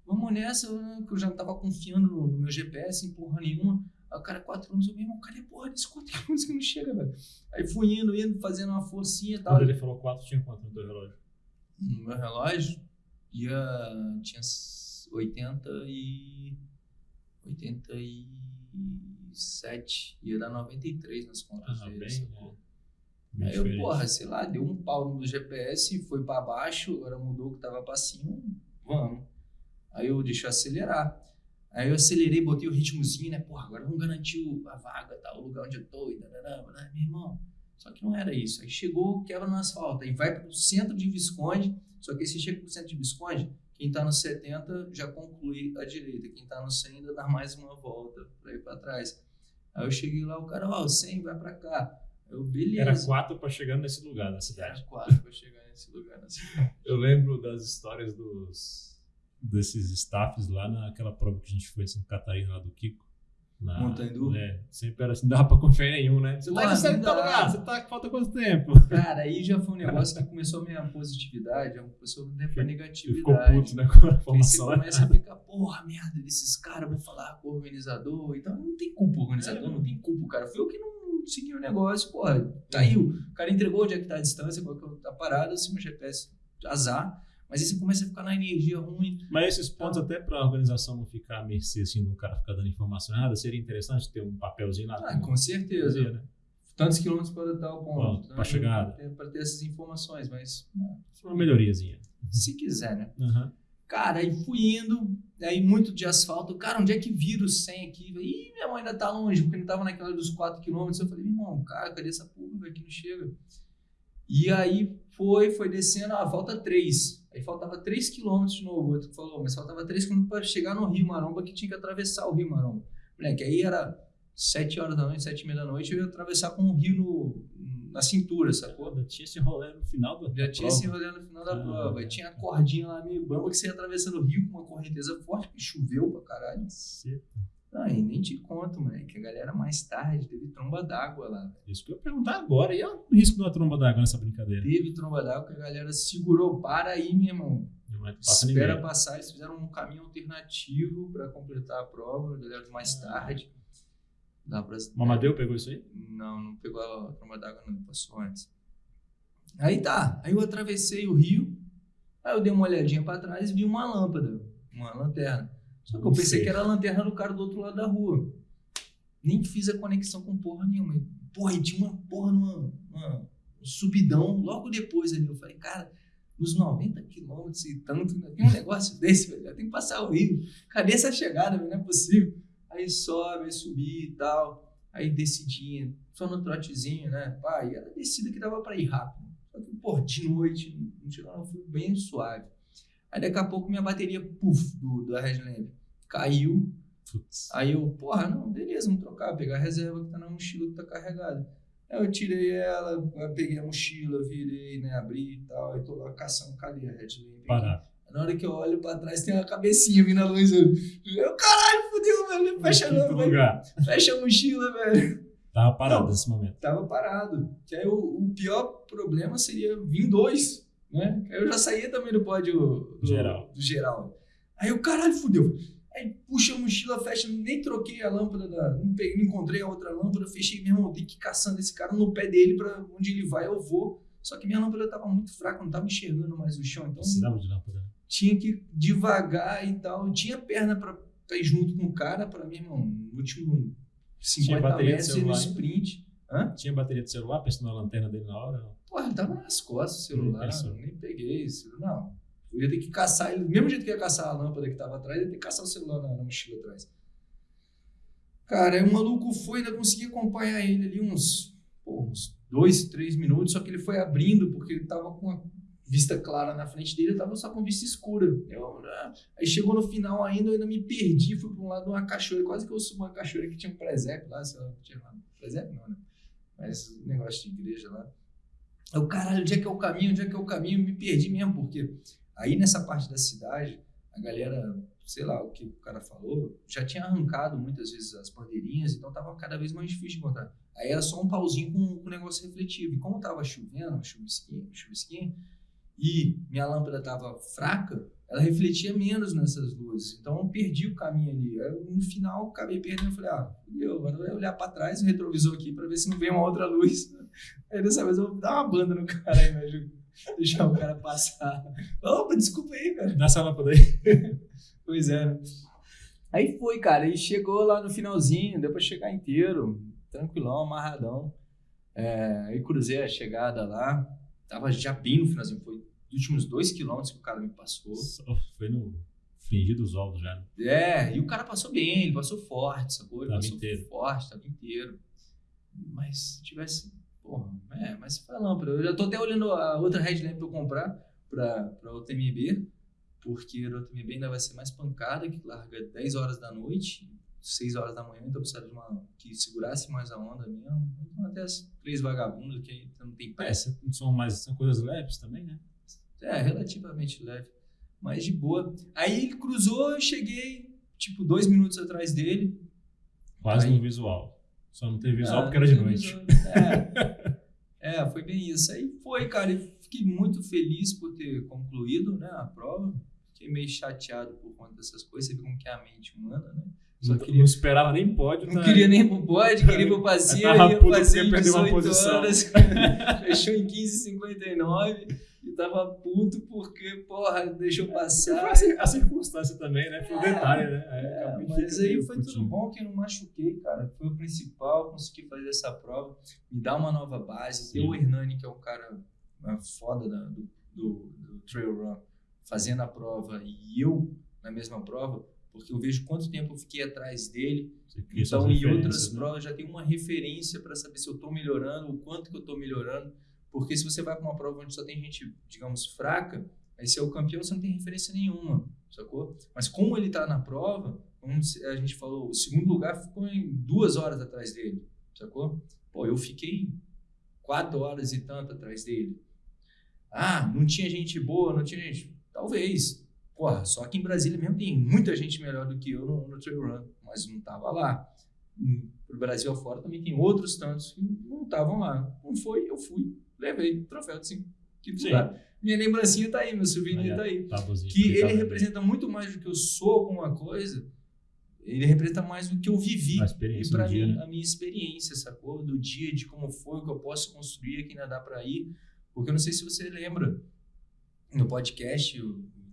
Vamos nessa, que eu já não tava confiando no, no meu GPS, em porra nenhuma. Aí o cara, 4 km, eu, meu irmão, cadê porra desse 4 km que não chega, velho? Aí fui indo, indo, fazendo uma forcinha e tal. Quando ele falou 4, tinha quanto no teu relógio? No meu relógio? ia tinha 80 e 87, ia dar 93 nas contas ah, dele. Bem, é. Aí eu, porra, sei lá, deu um pau no GPS, foi para baixo, agora mudou que tava para cima, vamos. Aí eu deixei acelerar. Aí eu acelerei, botei o ritmozinho, né? Porra, agora vamos garantir a vaga, tá? o lugar onde eu tô, e darará, né? meu irmão. Só que não era isso. Aí chegou, quebra no asfalto, aí vai pro centro de Visconde, só que se chega para o centro de Visconde, quem está no 70 já conclui a direita, quem está no 100 ainda dá mais uma volta para ir para trás. Aí eu cheguei lá, o cara, ó, oh, 100 vai para cá. Eu, beleza. Era quatro para chegar nesse lugar na cidade. Era quatro para chegar nesse lugar na cidade. eu lembro das histórias dos desses staffs lá naquela prova que a gente foi em Santa Catarina, lá do Kiko. Na, Montanha do É, sempre era assim, não dava pra confiar em nenhum, né? Você tá indo certo lugar, você tá falta quanto tempo? Cara, aí já foi um negócio que começou a minha positividade, começou a minha negatividade. Ficou puto, né, com a informação. Aí você começa a ficar, porra, merda, desses caras, vou falar com o organizador, então não tem culpa o organizador, é, não tem culpa, cara. Foi eu que não segui o negócio, porra, tá aí, o cara entregou onde é que tá a distância, qual que é tá parado, assim, o GPS, azar, mas aí você começa a ficar na energia ruim. Mas esses pontos, até para a organização não ficar à mercê assim, do cara ficar dando informação errada, seria interessante ter um papelzinho lá. Ah, com certeza. Fazer, né? Tantos quilômetros para tal ponto. Para chegar. Para ter essas informações, mas. Né? Uma melhoriazinha. Se quiser, né? Uhum. Cara, aí fui indo, aí muito de asfalto. Cara, onde é que vira o 100 aqui? Ih, minha mãe ainda tá longe, porque não tava naquela dos 4 quilômetros. Eu falei, irmão, cara, cadê essa porra que não chega? E aí foi, foi descendo, ah, falta 3. Aí faltava 3 quilômetros de novo. Outro falou, mas faltava 3 quilômetros para chegar no Rio Maromba, que tinha que atravessar o Rio Maromba. Moleque, aí era 7 horas da noite, 7 e meia da noite, eu ia atravessar com o rio no, na cintura, sacou? Já tinha esse rolê no final do Já tinha esse rolê no final da ah, prova. Aí tinha a cordinha lá meio bamba que você ia atravessando o rio com uma correnteza forte, que choveu pra caralho. Ceta. Não, e nem te conto, moleque. A galera mais tarde teve tromba d'água lá. Isso que eu ia perguntar agora. E o risco de uma tromba d'água nessa brincadeira? Teve tromba d'água que a galera segurou. Para aí, meu irmão. Não Espera ninguém. passar. Eles fizeram um caminho alternativo para completar a prova. A galera mais ah. tarde. Dá pra... Mamadeu pegou isso aí? Não, não pegou a tromba d'água, não. Passou antes. Aí tá. Aí eu atravessei o rio. Aí eu dei uma olhadinha para trás e vi uma lâmpada. Uma lanterna. Só que eu pensei que era a lanterna do cara do outro lado da rua. Nem fiz a conexão com porra nenhuma. Porra, e tinha uma porra numa, uma, um subidão logo depois ali. Eu falei, cara, nos 90 quilômetros e tanto, tem um negócio desse, velho. Tem que passar o rio. Cadê essa chegada, velho? Não é possível. Aí sobe, aí subir e tal. Aí descidinha, só no trotezinho, né? Pai, era descida que dava para ir rápido. Só que, porra, de noite, não tirou, não, fui bem suave. Aí daqui a pouco minha bateria, puf, do, da Redlamp, caiu. Putz. Aí eu, porra, não, beleza, vamos trocar, pegar a reserva que tá na mochila que tá carregada. Aí eu tirei ela, eu peguei a mochila, virei, né, abri e tal, aí tô lá caçando, cadê a Redlamp? Parado. Na hora que eu olho pra trás, tem uma cabecinha vindo a luz. Eu, caralho, fudeu, velho. Fecha não, velho. Fecha a mochila, velho. Tava parado não, nesse momento. Tava parado. Que aí o, o, pior problema seria vir dois. Né? Eu já saía também do pódio do geral. Do geral. Aí o caralho, fudeu. Aí puxa a mochila, fecha, nem troquei a lâmpada, da, não, peguei, não encontrei a outra lâmpada, fechei meu irmão, tem que ir caçando esse cara no pé dele para onde ele vai, eu vou. Só que minha lâmpada tava muito fraca, não tava enxergando mais o chão. Então Precisava de lâmpada. Tinha que devagar e tal. Tinha perna para ir junto com o cara, para mim, irmão, no último 50 metros no sprint. Hã? Tinha bateria de celular, pensando na lanterna dele na hora? Porra, tava nas costas o celular, nem peguei isso. Não. Eu ia ter que caçar ele, do mesmo jeito que ia caçar a lâmpada que tava atrás, ia ter que caçar o celular na, na mochila atrás. Cara, aí o maluco foi, ainda consegui acompanhar ele ali uns, pô, uns dois, três minutos, só que ele foi abrindo, porque ele tava com a vista clara na frente dele, eu tava só com vista escura. Eu, né? Aí chegou no final ainda, eu ainda me perdi, fui para um lado de uma cachoeira, quase que eu subi uma cachoeira que tinha um presépio lá, sei lá, tinha lá, presépio não, né? Mas negócio de igreja lá. Eu, caralho, onde é que é o caminho? Onde é que é o caminho? Me perdi mesmo, porque aí nessa parte da cidade, a galera, sei lá o que o cara falou, já tinha arrancado muitas vezes as bandeirinhas, então tava cada vez mais difícil de encontrar. Aí era só um pauzinho com, com negócio refletivo. E como tava chovendo, chuvisquinho, chuvisquinho, e minha lâmpada tava fraca, ela refletia menos nessas luzes. Então eu perdi o caminho ali. Aí, no final, acabei perdendo. Falei, ah, eu vai olhar para trás, o retrovisor aqui, para ver se não vem uma outra luz. Aí dessa vez eu vou dar uma banda no cara aí? Deixar o cara passar. Opa, desculpa aí, cara. Dá essa lâmpada aí. pois é. Né? Aí foi, cara. E chegou lá no finalzinho, deu para chegar inteiro, tranquilão, amarradão. É, aí cruzei a chegada lá. Tava já bem no finalzinho, foi últimos dois quilômetros que o cara me passou. Foi no fingir dos ovos já. Né? É, e o cara passou bem, ele passou forte, sacou? Ele tava passou inteiro. forte, tava inteiro. Mas se tivesse. Porra, é, mas foi a lâmpada. Eu já tô até olhando a outra headlamp pra eu comprar pra, pra UTMB, porque a UTMB ainda vai ser mais pancada, que larga 10 horas da noite, 6 horas da manhã, então precisava de uma que segurasse mais a onda mesmo. Então, até as três vagabundas que aí não tem peça. É, são, mais, são coisas leves também, né? É, relativamente leve, mas de boa. Aí ele cruzou, eu cheguei, tipo, dois minutos atrás dele. Quase Aí, no visual. Só não teve visual ah, porque era de noite. É. é, foi bem isso. Aí foi, cara, e fiquei muito feliz por ter concluído né, a prova. Fiquei meio chateado por conta dessas coisas. Você vê como que é a mente humana, né? Só queria, não esperava nem pódio. Não tá? queria nem pro pódio, queria pro passeio. ia fazer em 18 horas. Fechou em 15h59 e tava puto porque, porra, deixou passar. Foi a circunstância também, né? Foi um detalhe, né? É, é, mas aí foi tudo bom que eu não machuquei, cara. Foi o principal, consegui fazer essa prova, me dar uma nova base. Sim. Eu, o Hernani, que é um cara foda da, do, do, do trail run, fazendo a prova e eu na mesma prova, porque eu vejo quanto tempo eu fiquei atrás dele. Então, em outras né? provas, já tem uma referência para saber se eu estou melhorando, o quanto que eu estou melhorando. Porque se você vai para uma prova onde só tem gente, digamos, fraca, aí se é o campeão, você não tem referência nenhuma, sacou? Mas como ele está na prova, como a gente falou, o segundo lugar ficou em duas horas atrás dele, sacou? Pô, eu fiquei quatro horas e tanto atrás dele. Ah, não tinha gente boa, não tinha gente. Talvez. Porra, só que em Brasília mesmo tem muita gente melhor do que eu no, no trail run, mas não tava lá. Pro Brasil afora também tem outros tantos que não estavam lá. Não foi, eu fui levei troféu de cinco lugar. Minha lembrancinha tá aí, meu souvenir ah, tá aí. Tá que ele representa muito mais do que eu sou alguma coisa, ele representa mais do que eu vivi. e para mim, né? a minha experiência, sacou? Do dia, de como foi, o que eu posso construir, que ainda dá para ir. Porque eu não sei se você lembra, no podcast,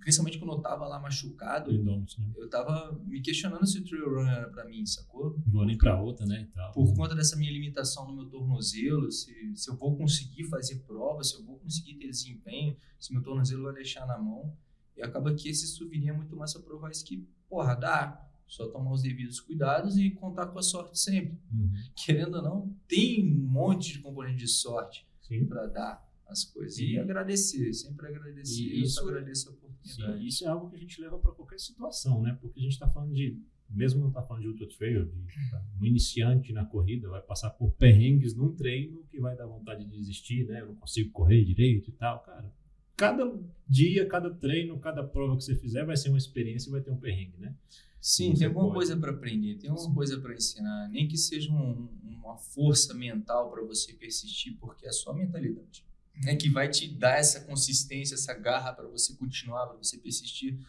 principalmente quando eu tava lá machucado, né? eu tava me questionando se o trail run era para mim, sacou? De uma nem para outra, né? Por conta dessa minha limitação no meu tornozelo, se, se eu vou conseguir fazer prova, se eu vou conseguir ter desempenho, se meu tornozelo vai deixar na mão. E acaba que esse souvenir é muito mais para provar isso que, porra, dá. Só tomar os devidos cuidados e contar com a sorte sempre. Uhum. Querendo ou não, tem um monte de componente de sorte para dar as coisas. E, e agradecer, sempre agradecer. E isso, eu agradeço a oportunidade. Sim, isso é algo que a gente leva para qualquer situação, né? Porque a gente está falando de, mesmo não está falando de ultra trail, de tá, um iniciante na corrida vai passar por perrengues num treino que vai dar vontade de desistir, né? Eu não consigo correr direito e tal, cara. Cada dia, cada treino, cada prova que você fizer vai ser uma experiência e vai ter um perrengue, né? Sim, tem alguma pode. coisa para aprender, tem alguma Sim. coisa para ensinar, nem que seja um, uma força mental para você persistir, porque é a sua mentalidade né, que vai te dar essa consistência, essa garra para você continuar, para você persistir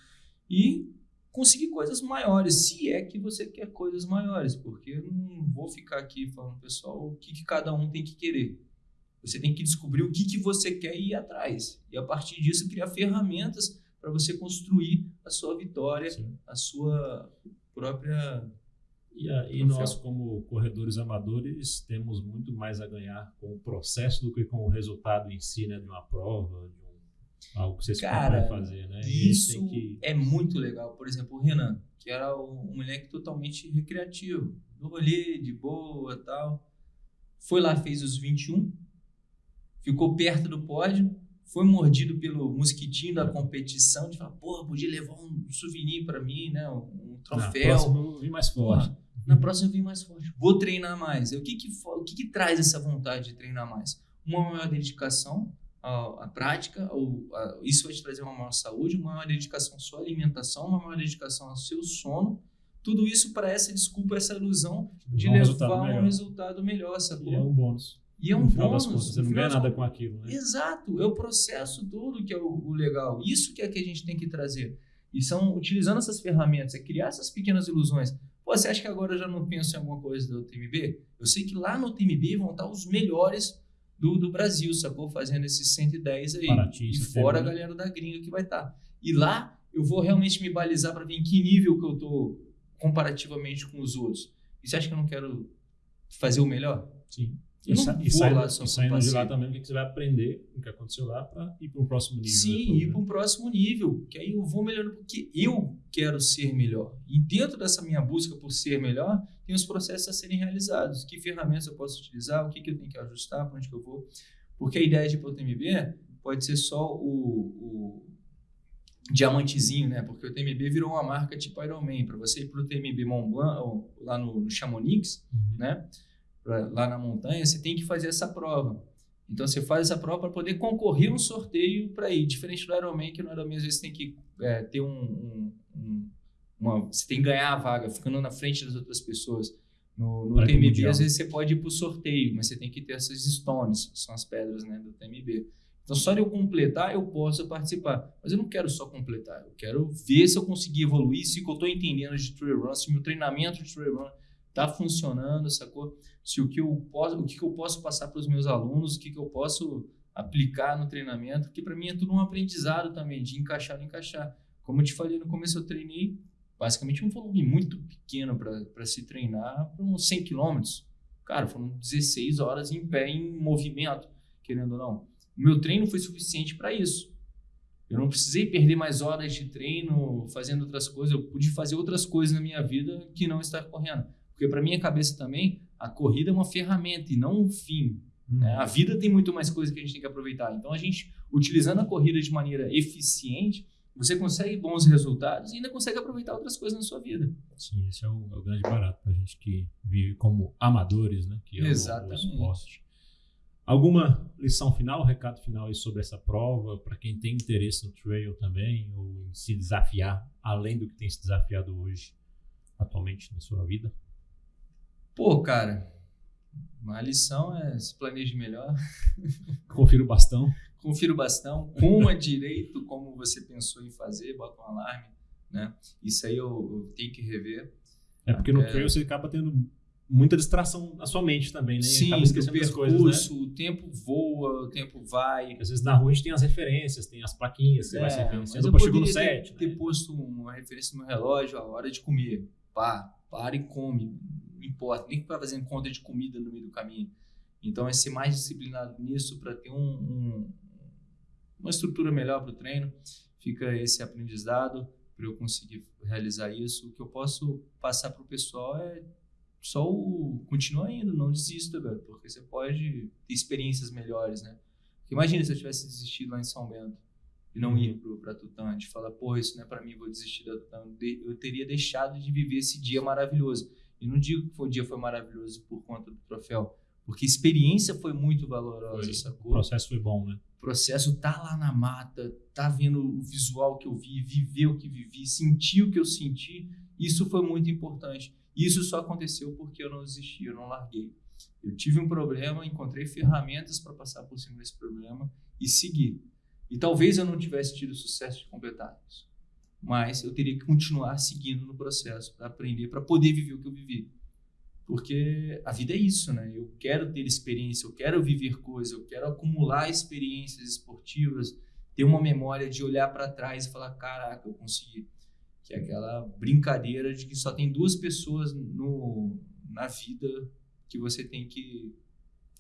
e conseguir coisas maiores, se é que você quer coisas maiores, porque eu não vou ficar aqui falando, pessoal, o que, que cada um tem que querer. Você tem que descobrir o que, que você quer e ir atrás. E a partir disso, criar ferramentas para você construir a sua vitória, Sim. a sua própria e, e nós, como corredores amadores, temos muito mais a ganhar com o processo do que com o resultado em si, né? De uma prova, de um, algo que você Cara, se fazer, né? E isso que... é muito legal. Por exemplo, o Renan, que era um moleque totalmente recreativo, do rolê, de boa tal. Foi lá, fez os 21, ficou perto do pódio, foi mordido pelo mosquitinho da competição, de falar, porra, podia levar um souvenir para mim, né? Um troféu. Na eu vim mais forte. Na próxima eu vim mais forte. Vou treinar mais. O que que, o que que traz essa vontade de treinar mais? Uma maior dedicação à, à prática, ou, a, isso vai te trazer uma maior saúde, uma maior dedicação à sua alimentação, uma maior dedicação ao seu sono. Tudo isso para essa desculpa, essa ilusão de levar resultado um resultado melhor, sacou? E é um bônus. E é um bônus. Contas, você não ganha nada com aquilo, né? Exato. É o processo todo que é o, o legal. Isso que é que a gente tem que trazer. E são utilizando essas ferramentas, é criar essas pequenas ilusões. Pô, você acha que agora eu já não penso em alguma coisa do TMB? Eu sei que lá no TMB vão estar os melhores do, do Brasil, sacou? Fazendo esses 110 aí. e fora a né? galera da gringa que vai estar. E lá eu vou realmente me balizar para ver em que nível que eu tô comparativamente com os outros. E você acha que eu não quero fazer o melhor? Sim. E, sa e, saindo, lá e saindo de lá também, o que você vai aprender, o que aconteceu lá, para ir para um próximo nível. Sim, depois, ir né? para um próximo nível, que aí eu vou melhorando, porque eu quero ser melhor. E dentro dessa minha busca por ser melhor, tem os processos a serem realizados. Que ferramentas eu posso utilizar, o que, que eu tenho que ajustar, para onde que eu vou. Porque a ideia de ir para o TMB pode ser só o, o diamantezinho, né? Porque o TMB virou uma marca tipo Ironman. Para você ir para o TMB Mont Blanc, ou lá no, no Chamonix, uhum. né? Pra, lá na montanha, você tem que fazer essa prova. Então você faz essa prova para poder concorrer a um sorteio para ir. Diferente do Ironman, que no Ironman às vezes tem que é, ter um, um, um uma, você tem que ganhar a vaga, ficando na frente das outras pessoas. No, no TMB, às vezes você pode ir para o sorteio, mas você tem que ter essas stones, são as pedras né, do TMB. Então, só de eu completar, eu posso participar. Mas eu não quero só completar, eu quero ver se eu consegui evoluir, se o que eu estou entendendo de trail run, se o meu treinamento de trail run está funcionando, sacou? Se o que eu posso, o que eu posso passar para os meus alunos, o que, que eu posso aplicar no treinamento, porque para mim é tudo um aprendizado também, de encaixar e encaixar. Como eu te falei no começo, eu treinei basicamente um volume muito pequeno para se treinar uns 100 quilômetros. Cara, foram 16 horas em pé, em movimento, querendo ou não. O meu treino foi suficiente para isso. Eu não precisei perder mais horas de treino fazendo outras coisas. Eu pude fazer outras coisas na minha vida que não estar correndo. Porque para minha cabeça também, a corrida é uma ferramenta e não um fim. Uhum. Né? A vida tem muito mais coisas que a gente tem que aproveitar. Então, a gente, utilizando a corrida de maneira eficiente, você consegue bons resultados e ainda consegue aproveitar outras coisas na sua vida. Sim, esse é o, é o grande barato para a gente que vive como amadores, né? Que é Exatamente. O, esporte. Alguma lição final, recado final aí sobre essa prova, para quem tem interesse no trail também, ou em se desafiar, além do que tem se desafiado hoje, atualmente na sua vida? Pô, cara, uma lição é se planeje melhor. Confira o bastão. Confira o bastão, coma direito como você pensou em fazer, bota um alarme, né? Isso aí eu, eu tenho que rever. É porque no é... trail você acaba tendo muita distração na sua mente também, né? Sim, acaba esquecendo percurso, coisas, né? o tempo voa, o tempo vai. Às vezes na rua a gente tem as referências, tem as plaquinhas, você é, vai se referenciando. Eu chegou no set, ter, né? ter posto uma referência no relógio, a hora de comer. Pá, para e come. Importa, nem vai fazendo conta de comida no meio do caminho. Então é ser mais disciplinado nisso para ter um, um, uma estrutura melhor para o treino. Fica esse aprendizado para eu conseguir realizar isso. O que eu posso passar para o pessoal é só o continua indo, não desista, velho, porque você pode ter experiências melhores, né? Porque imagina se eu tivesse desistido lá em São Bento e não uhum. ir para Tutã, de falar, pô, isso não é para mim, vou desistir da Tutã. Eu teria deixado de viver esse dia maravilhoso. E não digo que o dia foi maravilhoso por conta do troféu, porque a experiência foi muito valorosa, foi. sacou? O processo foi bom, né? O processo tá lá na mata, tá vendo o visual que eu vi, viver o que vivi, sentir o que eu senti, isso foi muito importante. Isso só aconteceu porque eu não desisti, eu não larguei. Eu tive um problema, encontrei ferramentas para passar por cima desse problema e seguir. E talvez eu não tivesse tido sucesso de completar isso, mas eu teria que continuar seguindo no processo para aprender, para poder viver o que eu vivi. Porque a vida é isso, né? Eu quero ter experiência, eu quero viver coisas, eu quero acumular experiências esportivas, ter uma memória de olhar para trás e falar: caraca, eu consegui que é aquela brincadeira de que só tem duas pessoas no, na vida que você tem que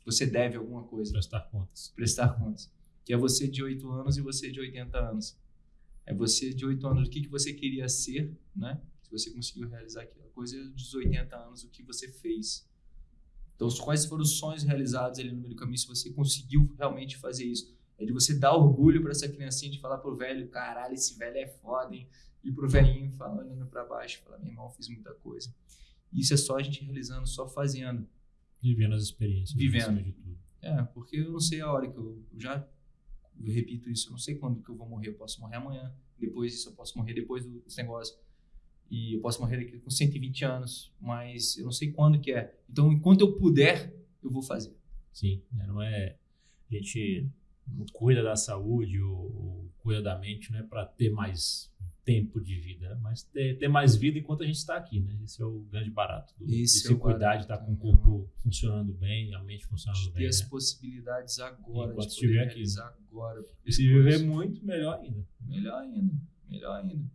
você deve alguma coisa. Prestar contas. Prestar contas. Que é você de 8 anos e você de 80 anos. É você de 8 anos, o que, que você queria ser, né? Se você conseguiu realizar aquela coisa, e dos 80 anos, o que você fez. Então, quais foram os sonhos realizados ali no meio do caminho, se você conseguiu realmente fazer isso. É de você dar orgulho para essa criancinha, de falar pro velho, caralho, esse velho é foda, hein? E pro velhinho falando, olhando para baixo, falar, meu irmão, fiz muita coisa. Isso é só a gente realizando, só fazendo. Vivendo as experiências. Né, Vivendo. De tudo. É, porque eu não sei a hora que eu, eu já eu repito isso, eu não sei quando que eu vou morrer. Eu posso morrer amanhã, depois disso eu posso morrer depois desse negócio. E eu posso morrer aqui com 120 anos, mas eu não sei quando que é. Então, enquanto eu puder, eu vou fazer. Sim, né, não é. A gente não cuida da saúde ou, ou cuida da mente, não é para ter mais tempo de vida, mas ter, ter, mais vida enquanto a gente está aqui, né? Esse é o grande barato do, Esse de se é cuidar, de estar tá com o corpo funcionando bem, a mente funcionando de bem. Ter as né? possibilidades agora, enquanto de estiver aqui. Né? agora. E se viver muito, melhor ainda. Melhor ainda, melhor ainda.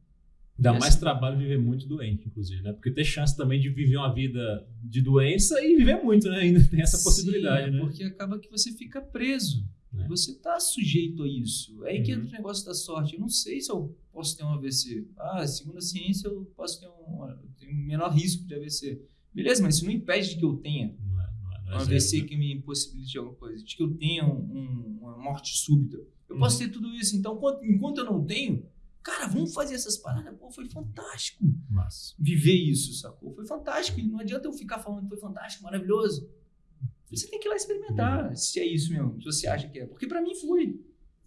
Dá mais trabalho viver muito doente, inclusive, né? Porque ter chance também de viver uma vida de doença e viver muito, né? Ainda tem essa possibilidade, Sim, é né? Porque acaba que você fica preso. É. Você está sujeito a isso. É aí que uhum. entra o negócio da sorte. Eu não sei se eu posso ter um AVC. Ah, segundo a ciência, eu posso ter um, um menor risco de AVC. Beleza, mas isso não impede de que eu tenha não é, não é, não é um AVC zero, né? que me impossibilite alguma coisa, de que eu tenha um, uma morte súbita. Eu uhum. posso ter tudo isso. Então, enquanto, enquanto eu não tenho, cara, vamos fazer essas paradas. Pô, foi fantástico Mas... viver isso, sacou? Foi fantástico. E não adianta eu ficar falando que foi fantástico, maravilhoso. Você tem que ir lá experimentar uhum. se é isso mesmo, se você acha que é. Porque para mim foi.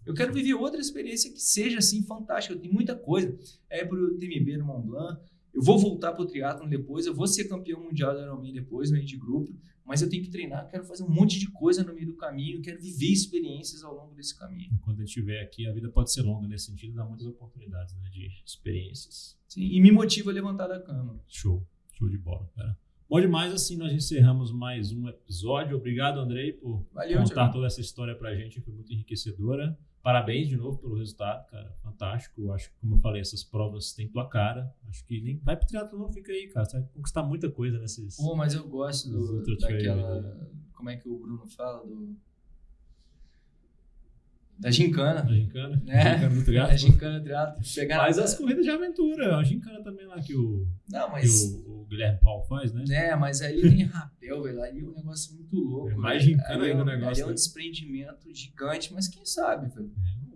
Eu quero viver outra experiência que seja assim fantástica. Tem muita coisa. É pro TMB no Mont Blanc, eu vou voltar pro triatlon depois, eu vou ser campeão mundial da Ironman depois, no meio de grupo, mas eu tenho que treinar, quero fazer um monte de coisa no meio do caminho, quero viver experiências ao longo desse caminho. Enquanto a gente estiver aqui, a vida pode ser longa nesse sentido, dá muitas oportunidades né, de experiências. Sim, e me motiva a levantar da cama. Show, show de bola, cara. Bom demais, assim nós encerramos mais um episódio. Obrigado, Andrei, por Valeu, contar Thiago. toda essa história pra gente, foi muito enriquecedora. Parabéns de novo pelo resultado, cara. Fantástico. Acho que, como eu falei, essas provas têm tua cara. Acho que nem vai pro não fica aí, cara. Você vai conquistar muita coisa nesses. Pô, mas eu gosto do, daquela. Como é que o Bruno fala? Do da gincana. Da gincana. É. Gincana do triatlo. Da gincana do triatlo. Mas as corridas de aventura. A gincana também lá que o, Não, mas... que o, o Guilherme Paulo faz, né? É, mas ali tem rapel, velho. Ali é um negócio muito louco. É mais gincana ainda o negócio. Ali é um né? desprendimento gigante, mas quem sabe, velho.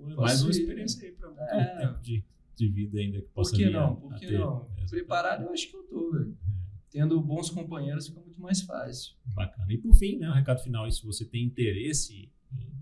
É, mais uma experiência aí pra muito é. tempo de, de vida ainda que possa Por que não? Por que não? Preparado eu acho que eu tô, velho. É. Tendo bons companheiros fica muito mais fácil. Bacana. E por fim, né, o recado final aí, se você tem interesse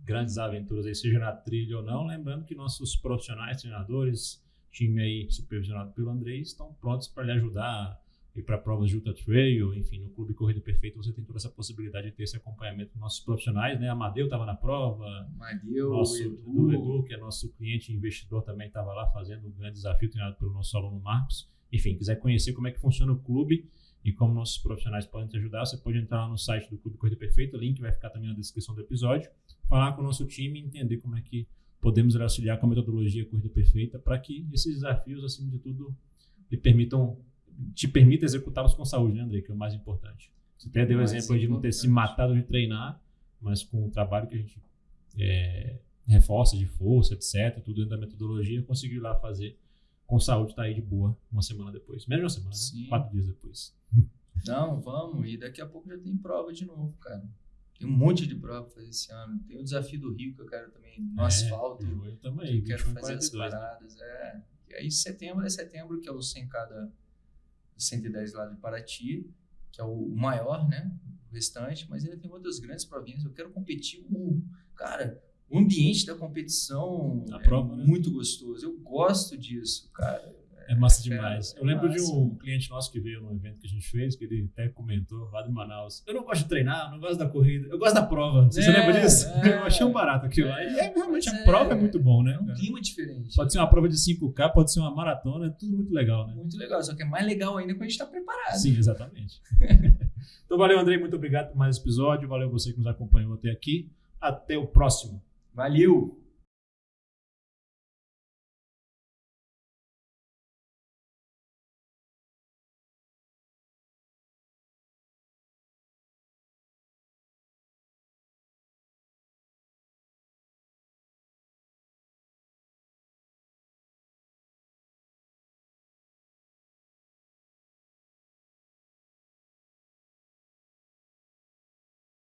grandes aventuras aí, seja na trilha ou não. Lembrando que nossos profissionais, treinadores, time aí supervisionado pelo André, estão prontos para lhe ajudar ir para provas de ultra trail, enfim, no Clube Corrida Perfeita você tem toda essa possibilidade de ter esse acompanhamento dos nossos profissionais, né? Amadeu estava na prova, Amadeu, nosso Edu. do Edu, que é nosso cliente investidor, também estava lá fazendo um grande desafio treinado pelo nosso aluno Marcos. Enfim, quiser conhecer como é que funciona o clube, e como nossos profissionais podem te ajudar, você pode entrar lá no site do Clube Corrida Perfeita, o link vai ficar também na descrição do episódio, falar com o nosso time e entender como é que podemos auxiliar com a metodologia Corrida Perfeita para que esses desafios, acima de tudo, lhe permitam, te permita executá-los com saúde, né, André? Que é o mais importante. Você até deu o exemplo de não ter se matado de treinar, mas com o trabalho que a gente é, reforça de força, etc., tudo dentro da metodologia, conseguiu lá fazer com saúde, tá aí de boa uma semana depois. Menos uma semana, né? Quatro dias depois. Não, vamos. E daqui a pouco já tem prova de novo, cara. Tem um monte de prova pra fazer esse ano. Tem o desafio do Rio que eu quero também no é, asfalto. Eu também. Eu quero fazer as né? paradas. É. E aí setembro é setembro, que é o 100 cada 110 lá de Paraty, que é o maior, né? O restante, mas ainda tem outras grandes provinhas. Eu quero competir. Uh, cara, o ambiente da competição a é prova, né? muito gostoso. Eu gosto disso, cara. É massa demais. É, eu lembro massa. de um cliente nosso que veio no evento que a gente fez, que ele até comentou lá de Manaus. Eu não gosto de treinar, não gosto da corrida, eu gosto da prova. Você, é, lembra disso? É, eu achei um barato aquilo lá. E é, realmente a prova é, muito bom, né? É um clima diferente. Pode ser uma prova de 5K, pode ser uma maratona, é tudo muito legal, né? Muito legal, só que é mais legal ainda quando a gente está preparado. Sim, exatamente. então valeu, Andrei, muito obrigado por mais episódio. Valeu você que nos acompanhou até aqui. Até o próximo. Valeu!